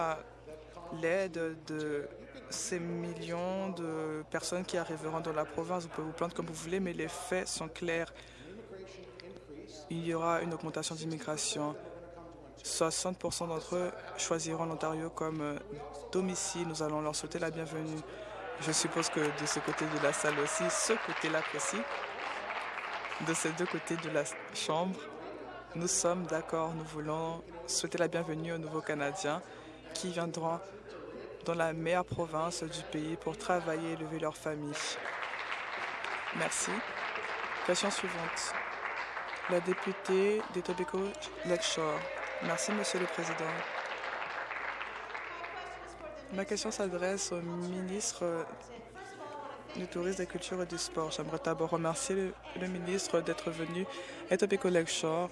l'aide de ces millions de personnes qui arriveront dans la province. Vous pouvez vous plaindre comme vous voulez, mais les faits sont clairs. Il y aura une augmentation d'immigration. 60% d'entre eux choisiront l'Ontario comme euh, domicile. Nous allons leur souhaiter la bienvenue. Je suppose que de ce côté de la salle aussi, ce côté-là précis, de ces deux côtés de la Chambre, nous sommes d'accord. Nous voulons souhaiter la bienvenue aux nouveaux Canadiens qui viendront dans la meilleure province du pays pour travailler et élever leur famille. Merci. Question suivante. La députée d'Etobicoke Lakeshore. Merci, Monsieur le Président. Ma question s'adresse au ministre du Tourisme, de la Culture et du Sport. J'aimerais d'abord remercier le, ministre d'être venu à Etobicoke Lakeshore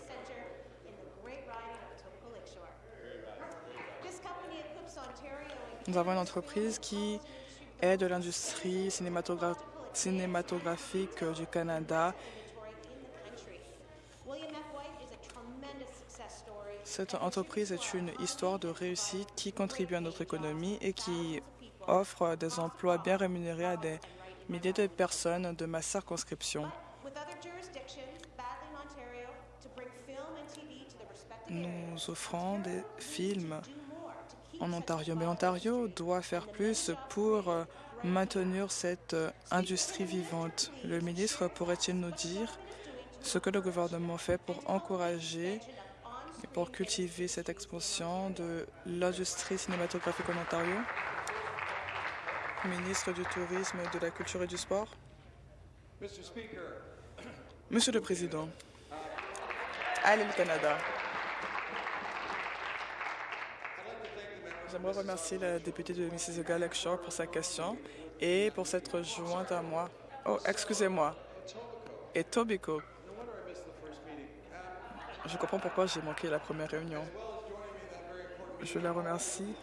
Nous avons une entreprise qui aide l'industrie cinématogra cinématographique du Canada. Cette entreprise est une histoire de réussite qui contribue à notre économie et qui offre des emplois bien rémunérés à des milliers de personnes de ma circonscription. Nous offrons des films en Ontario. Mais l'Ontario doit faire plus pour euh, maintenir cette euh, industrie vivante. Le ministre pourrait-il nous dire ce que le gouvernement fait pour encourager et pour cultiver cette expansion de l'industrie cinématographique en Ontario? Ministre du Tourisme, de la Culture et du Sport. Monsieur le Président, allez le Canada. J'aimerais remercier la députée de Mississauga Lakeshore pour sa question et pour s'être jointe à moi. Oh, excusez-moi. Et Tobico. Je comprends pourquoi j'ai manqué la première réunion. Je la remercie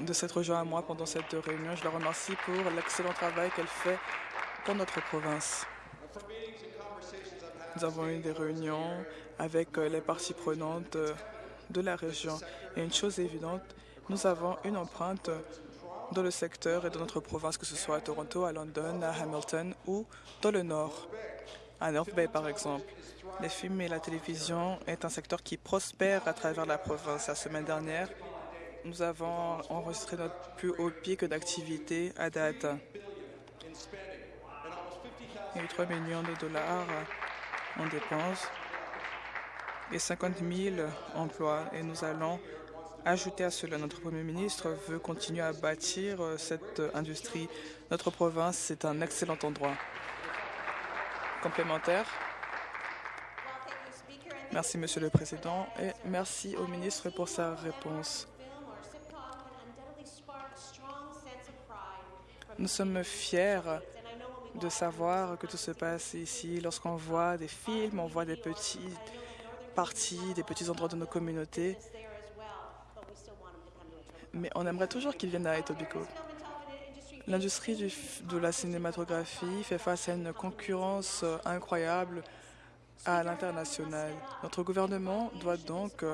de s'être jointe à moi pendant cette réunion. Je la remercie pour l'excellent travail qu'elle fait pour notre province. Nous avons eu des réunions avec les parties prenantes de la région. Et une chose évidente, nous avons une empreinte dans le secteur et dans notre province, que ce soit à Toronto, à London, à Hamilton ou dans le Nord. à North Bay, par exemple. Les films et la télévision est un secteur qui prospère à travers la province. La semaine dernière, nous avons enregistré notre plus haut pic d'activité à date. Il y a eu 3 millions de dollars en dépenses et 50 000 emplois. Et nous allons ajouter à cela. Notre Premier ministre veut continuer à bâtir cette industrie. Notre province, c'est un excellent endroit. Complémentaire. Merci, Monsieur le Président, et merci au ministre pour sa réponse. Nous sommes fiers de savoir que tout se passe ici. Lorsqu'on voit des films, on voit des petites parties, des petits endroits de nos communautés. Mais on aimerait toujours qu'ils viennent à Etobicoke. L'industrie de la cinématographie fait face à une concurrence incroyable à l'international. Notre gouvernement doit donc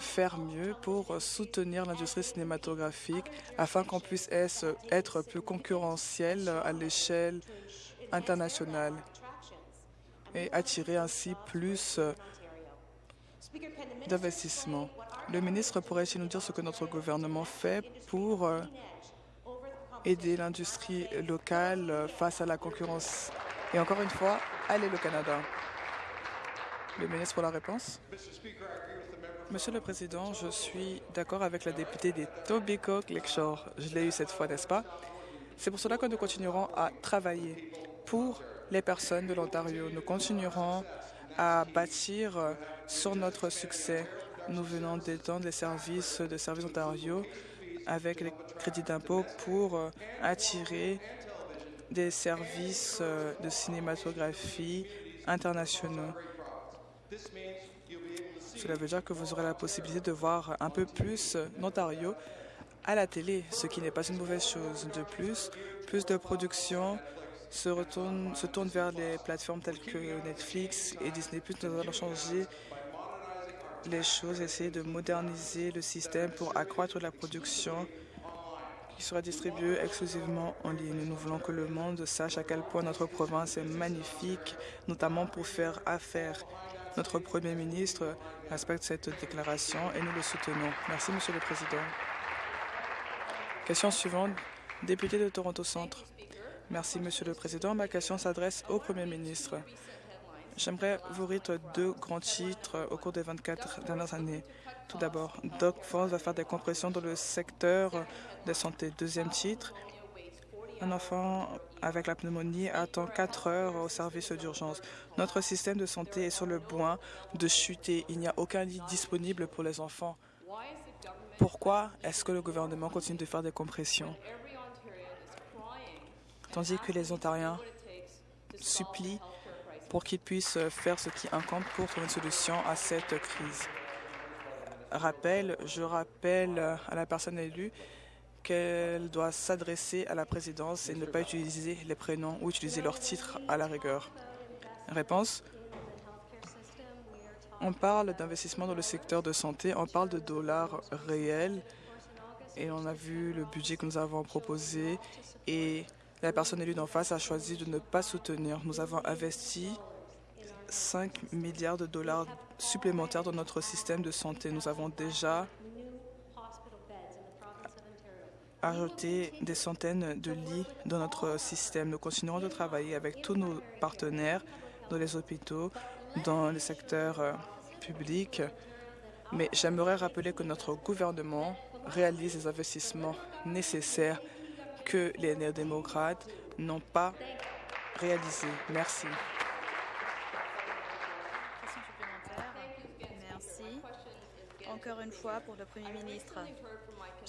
faire mieux pour soutenir l'industrie cinématographique afin qu'on puisse être plus concurrentiel à l'échelle internationale et attirer ainsi plus d'investissements. Le ministre pourrait-il nous dire ce que notre gouvernement fait pour aider l'industrie locale face à la concurrence Et encore une fois, allez le Canada. Le ministre pour la réponse. Monsieur le Président, je suis d'accord avec la députée des Tobicoke Lakeshore. Je l'ai eu cette fois, n'est-ce pas? C'est pour cela que nous continuerons à travailler pour les personnes de l'Ontario. Nous continuerons à bâtir sur notre succès. Nous venons d'étendre les services de Service Ontario avec les crédits d'impôt pour attirer des services de cinématographie internationaux. Cela veut dire que vous aurez la possibilité de voir un peu plus l'Ontario à la télé, ce qui n'est pas une mauvaise chose. De plus, plus de production se, retourne, tourne vers les plateformes telles que Netflix et Disney+. Nous allons changer les choses, essayer de moderniser le système pour accroître la production qui sera distribuée exclusivement en ligne. Nous voulons que le monde sache à quel point notre province est magnifique, notamment pour faire affaire. Notre Premier ministre respecte cette déclaration et nous le soutenons. Merci, Monsieur le Président. Question suivante, député de Toronto Centre. Merci, Monsieur le Président. Ma question s'adresse au Premier ministre. J'aimerais vous lire deux grands titres au cours des 24 dernières années. Tout d'abord, Doc Ford va faire des compressions dans le secteur de santé. Deuxième titre, un enfant avec la pneumonie attend 4 heures au service d'urgence. Notre système de santé est sur le point de chuter. Il n'y a aucun lit disponible pour les enfants. Pourquoi est-ce que le gouvernement continue de faire des compressions? Tandis que les Ontariens supplient pour qu'ils puissent faire ce qui incombe pour trouver une solution à cette crise. Rappel, je rappelle à la personne élue qu'elle doit s'adresser à la présidence et ne pas utiliser les prénoms ou utiliser leur titre à la rigueur. Réponse On parle d'investissement dans le secteur de santé, on parle de dollars réels et on a vu le budget que nous avons proposé et la personne élue d'en face a choisi de ne pas soutenir. Nous avons investi 5 milliards de dollars supplémentaires dans notre système de santé. Nous avons déjà ajouter des centaines de lits dans notre système. Nous continuerons de travailler avec tous nos partenaires dans les hôpitaux, dans le secteur euh, public. Mais j'aimerais rappeler que notre gouvernement réalise les investissements nécessaires que les néo-démocrates n'ont pas réalisés. Merci. Encore une fois pour le Premier ministre.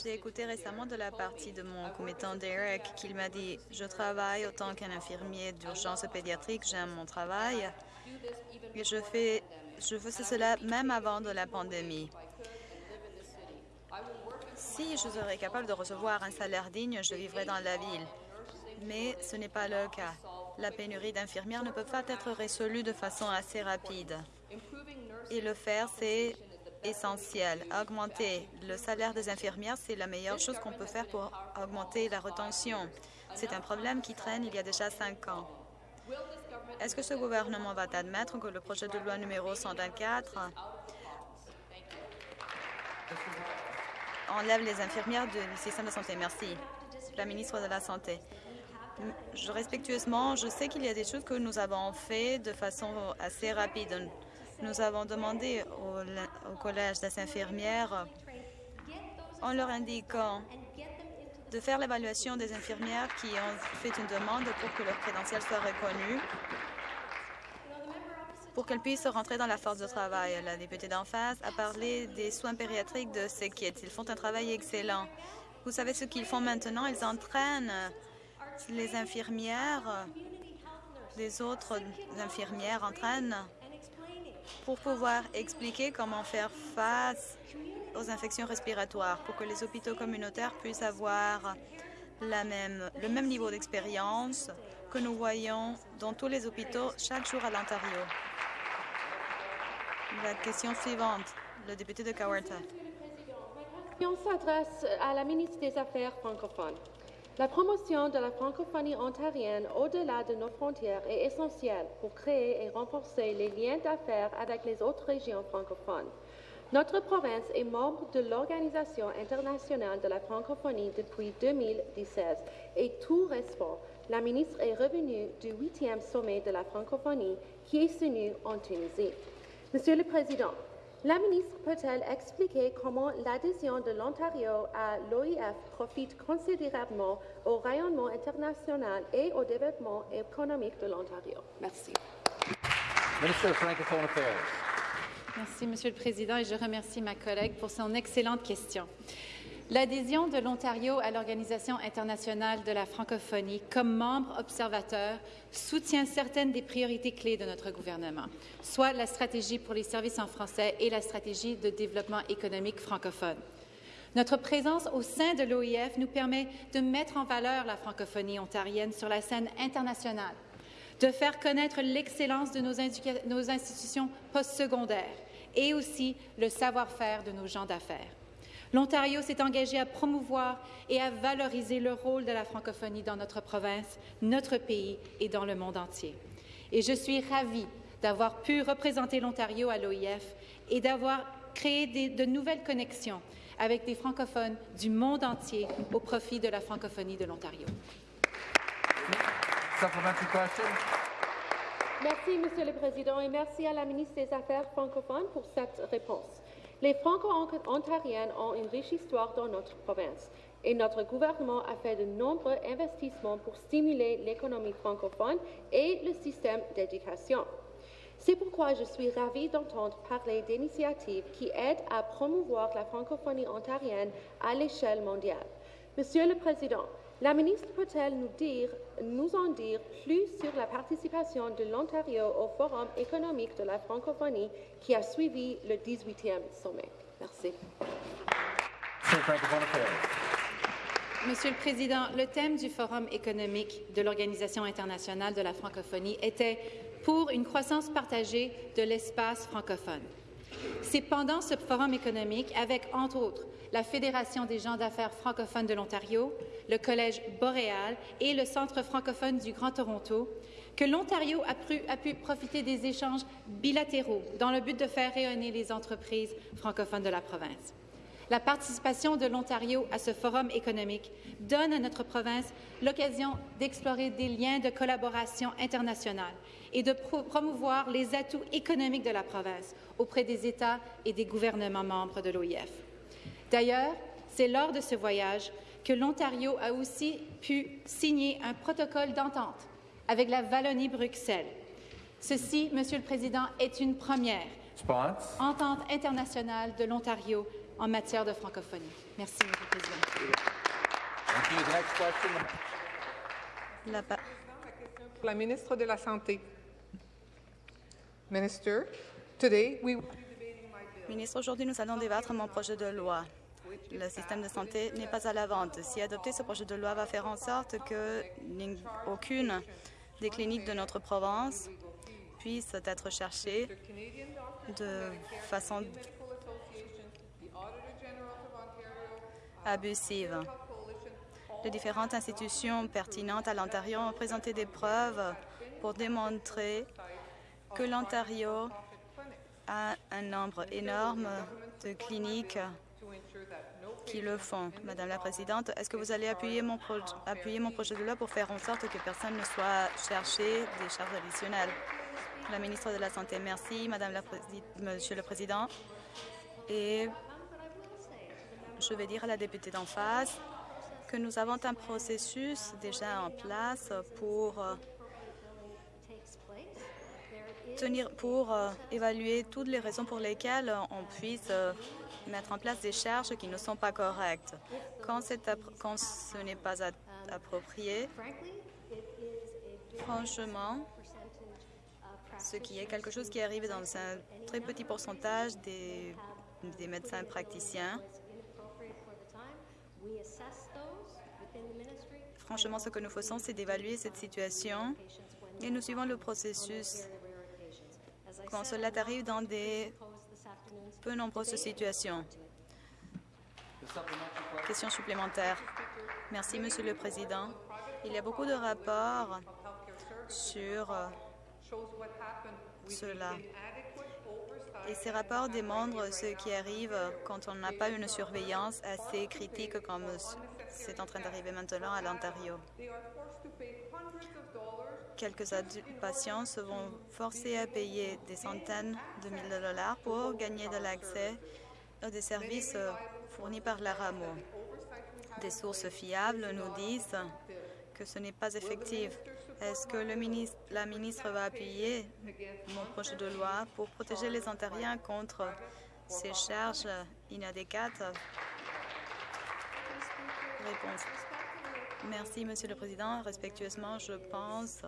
J'ai écouté récemment de la partie de mon commettant Derek qu'il m'a dit « Je travaille autant qu'un infirmier d'urgence pédiatrique, j'aime mon travail et je, fais, je faisais cela même avant de la pandémie. Si je serais capable de recevoir un salaire digne, je vivrais dans la ville. Mais ce n'est pas le cas. La pénurie d'infirmières ne peut pas être résolue de façon assez rapide. Et le faire, c'est essentiel. Augmenter le salaire des infirmières, c'est la meilleure chose qu'on peut faire pour augmenter la retention. C'est un problème qui traîne il y a déjà cinq ans. Est-ce que ce gouvernement va admettre que le projet de loi numéro 124 enlève les infirmières du système de santé? Merci. La ministre de la Santé. Je, respectueusement, je sais qu'il y a des choses que nous avons fait de façon assez rapide. Nous avons demandé au, Collège des infirmières, en leur indiquant de faire l'évaluation des infirmières qui ont fait une demande pour que leur crédentiel soit reconnu pour qu'elles puissent rentrer dans la force de travail. La députée d'en face a parlé des soins pédiatriques de ces kids. Ils font un travail excellent. Vous savez ce qu'ils font maintenant? Ils entraînent les infirmières, les autres infirmières entraînent pour pouvoir expliquer comment faire face aux infections respiratoires, pour que les hôpitaux communautaires puissent avoir la même, le même niveau d'expérience que nous voyons dans tous les hôpitaux chaque jour à l'Ontario. La question suivante, le député de Kawarta. Question s'adresse à la ministre des Affaires francophones. La promotion de la francophonie ontarienne au-delà de nos frontières est essentielle pour créer et renforcer les liens d'affaires avec les autres régions francophones. Notre province est membre de l'Organisation internationale de la francophonie depuis 2016 et tout récemment, la ministre est revenue du huitième sommet de la francophonie qui est tenu en Tunisie. Monsieur le Président, la ministre peut-elle expliquer comment l'adhésion de l'Ontario à l'OIF profite considérablement au rayonnement international et au développement économique de l'Ontario? Merci. Merci, Monsieur le Président, et je remercie ma collègue pour son excellente question. L'adhésion de l'Ontario à l'Organisation internationale de la francophonie comme membre observateur soutient certaines des priorités clés de notre gouvernement, soit la stratégie pour les services en français et la stratégie de développement économique francophone. Notre présence au sein de l'OIF nous permet de mettre en valeur la francophonie ontarienne sur la scène internationale, de faire connaître l'excellence de nos, nos institutions postsecondaires et aussi le savoir-faire de nos gens d'affaires. L'Ontario s'est engagé à promouvoir et à valoriser le rôle de la francophonie dans notre province, notre pays et dans le monde entier. Et je suis ravie d'avoir pu représenter l'Ontario à l'OIF et d'avoir créé de nouvelles connexions avec des francophones du monde entier au profit de la francophonie de l'Ontario. Merci, Monsieur le Président, et merci à la ministre des Affaires francophones pour cette réponse. Les Franco-Ontariens ont une riche histoire dans notre province et notre gouvernement a fait de nombreux investissements pour stimuler l'économie francophone et le système d'éducation. C'est pourquoi je suis ravie d'entendre parler d'initiatives qui aident à promouvoir la francophonie ontarienne à l'échelle mondiale. Monsieur le Président, la ministre peut-elle nous, dire, nous en dire plus sur la participation de l'Ontario au Forum économique de la francophonie qui a suivi le 18e sommet? Merci. Monsieur le Président, le thème du Forum économique de l'Organisation internationale de la francophonie était pour une croissance partagée de l'espace francophone. C'est pendant ce forum économique, avec, entre autres, la Fédération des gens d'affaires francophones de l'Ontario, le Collège Boréal et le Centre francophone du Grand Toronto, que l'Ontario a, pu profiter des échanges bilatéraux dans le but de faire rayonner les entreprises francophones de la province. La participation de l'Ontario à ce forum économique donne à notre province l'occasion d'explorer des liens de collaboration internationale et de promouvoir les atouts économiques de la province auprès des États et des gouvernements membres de l'OIF. D'ailleurs, c'est lors de ce voyage que l'Ontario a aussi pu signer un protocole d'entente avec la Wallonie-Bruxelles. Ceci, Monsieur le Président, est une première entente internationale de l'Ontario en matière de francophonie. Merci, Monsieur le Président. La, la ministre de la Santé. Minister, today we Ministre, aujourd'hui, nous allons débattre mon projet de loi. Le système de santé n'est pas à la vente. Si adopté, ce projet de loi va faire en sorte que aucune des cliniques de notre province puisse être cherchée de façon abusive. Les différentes institutions pertinentes à l'Ontario ont présenté des preuves pour démontrer que l'Ontario a un nombre énorme de cliniques qui le font. Madame la Présidente, est-ce que vous allez appuyer mon, appuyer mon projet de loi pour faire en sorte que personne ne soit cherché des charges additionnelles? La ministre de la Santé, merci, Madame la Monsieur le Président. Et je vais dire à la députée d'en face que nous avons un processus déjà en place pour pour euh, évaluer toutes les raisons pour lesquelles on puisse euh, mettre en place des charges qui ne sont pas correctes. Quand, quand ce n'est pas approprié, franchement, ce qui est quelque chose qui arrive dans un très petit pourcentage des, des médecins praticiens. Franchement, ce que nous faisons, c'est d'évaluer cette situation et nous suivons le processus cela arrive dans des peu nombreuses situations. Question supplémentaire. Merci, Monsieur le Président. Il y a beaucoup de rapports sur euh, cela. Et ces rapports démontrent ce qui arrive quand on n'a pas une surveillance assez critique comme c'est en train d'arriver maintenant à l'Ontario. Quelques patients se vont forcer à payer des centaines de milliers de dollars pour gagner de l'accès à des services fournis par la rameau. Des sources fiables nous disent que ce n'est pas effectif. Est-ce que la ministre va appuyer mon projet de loi pour protéger les Ontariens contre ces charges inadéquates? Réponse. Merci, Monsieur le Président. Respectueusement, je pense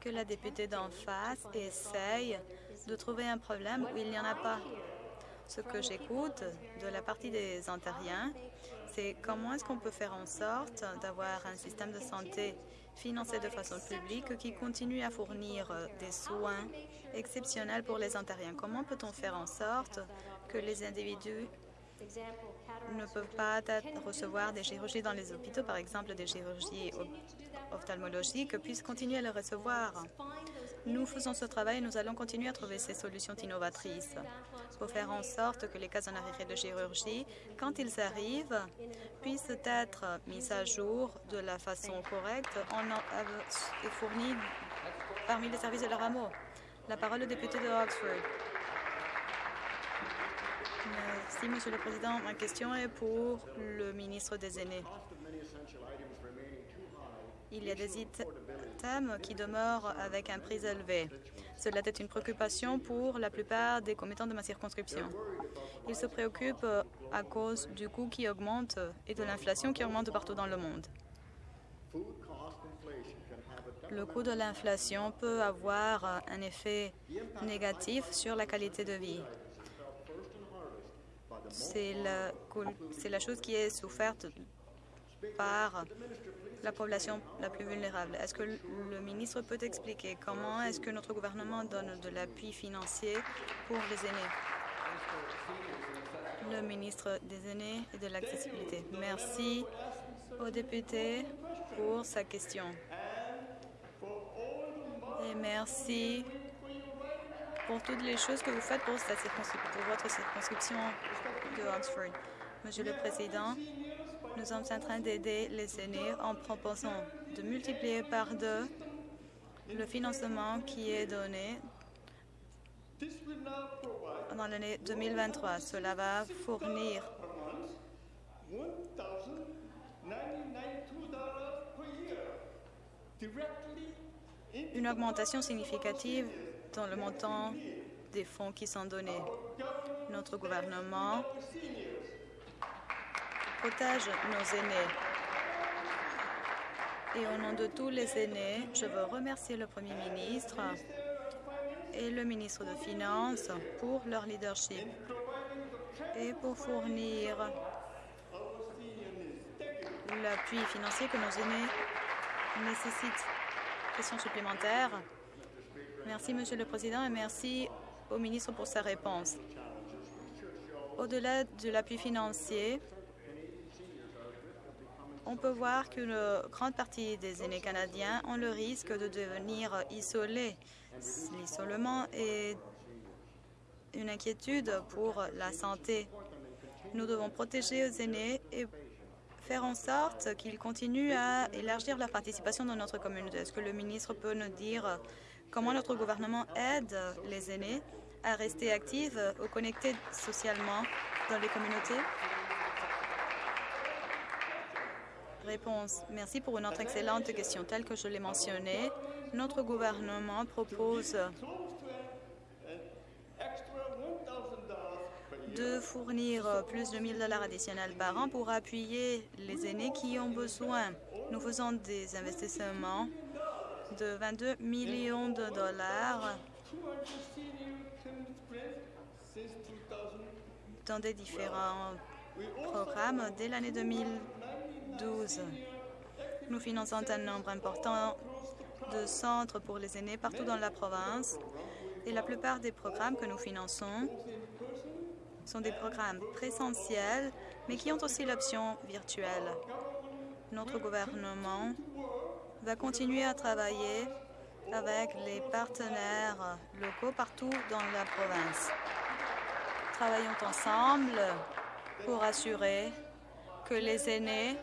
que la députée d'en face essaye de trouver un problème où il n'y en a pas. Ce que j'écoute de la partie des Ontariens, c'est comment est-ce qu'on peut faire en sorte d'avoir un système de santé financé de façon publique qui continue à fournir des soins exceptionnels pour les Ontariens. Comment peut-on faire en sorte que les individus ne peuvent pas recevoir des chirurgies dans les hôpitaux, par exemple des chirurgies ophtalmologiques, puissent continuer à les recevoir. Nous faisons ce travail et nous allons continuer à trouver ces solutions innovatrices pour faire en sorte que les cas en arrêt de chirurgie, quand ils arrivent, puissent être mis à jour de la façon correcte et fournis parmi les services de la rameau. La parole au député de Oxford. Merci, Monsieur le Président. Ma question est pour le ministre des Aînés. Il y a des items qui demeurent avec un prix élevé. Cela est une préoccupation pour la plupart des commettants de ma circonscription. Ils se préoccupent à cause du coût qui augmente et de l'inflation qui augmente partout dans le monde. Le coût de l'inflation peut avoir un effet négatif sur la qualité de vie c'est la, chose qui est soufferte par la population la plus vulnérable. Est-ce que le ministre peut expliquer comment est-ce que notre gouvernement donne de l'appui financier pour les aînés? Le ministre des aînés et de l'accessibilité. Merci au député pour sa question. Et merci pour toutes les choses que vous faites pour votre circonscription de Oxford. Monsieur le Président, nous sommes en train d'aider les aînés en proposant de multiplier par deux le financement qui est donné dans l'année 2023. Cela va fournir une augmentation significative dans le montant des fonds qui sont donnés. Notre gouvernement protège nos aînés. Et au nom de tous les aînés, je veux remercier le Premier ministre et le ministre de Finances pour leur leadership et pour fournir l'appui financier que nos aînés nécessitent. Question supplémentaire. Merci, Monsieur le Président, et merci au ministre pour sa réponse. Au-delà de l'appui financier, on peut voir qu'une grande partie des aînés canadiens ont le risque de devenir isolés. L'isolement est une inquiétude pour la santé. Nous devons protéger les aînés et faire en sorte qu'ils continuent à élargir leur participation dans notre communauté. Est-ce que le ministre peut nous dire comment notre gouvernement aide les aînés à rester actifs ou connectés socialement dans les communautés? Réponse. Merci pour une autre excellente question. Telle que je l'ai mentionné, notre gouvernement propose de fournir plus de 1000 dollars additionnels par an pour appuyer les aînés qui ont besoin. Nous faisons des investissements de 22 millions de dollars dans des différents programmes dès l'année 2012. Nous finançons un nombre important de centres pour les aînés partout dans la province et la plupart des programmes que nous finançons sont des programmes présentiels, mais qui ont aussi l'option virtuelle. Notre gouvernement va continuer à travailler avec les partenaires locaux partout dans la province. Travaillons ensemble pour assurer que les aînés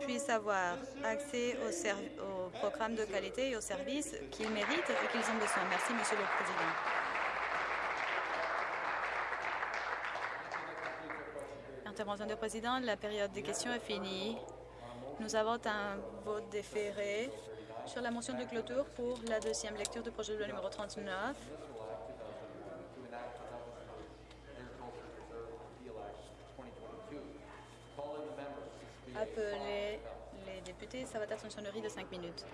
puissent avoir accès aux, aux programmes de qualité et aux services qu'ils méritent et qu'ils ont besoin. Merci, Monsieur le Président. Intervention du Président, la période des questions est finie. Nous avons un vote déféré sur la motion de clôture pour la deuxième lecture du projet de loi numéro 39. Appelez les députés, ça va être une sonnerie de cinq minutes.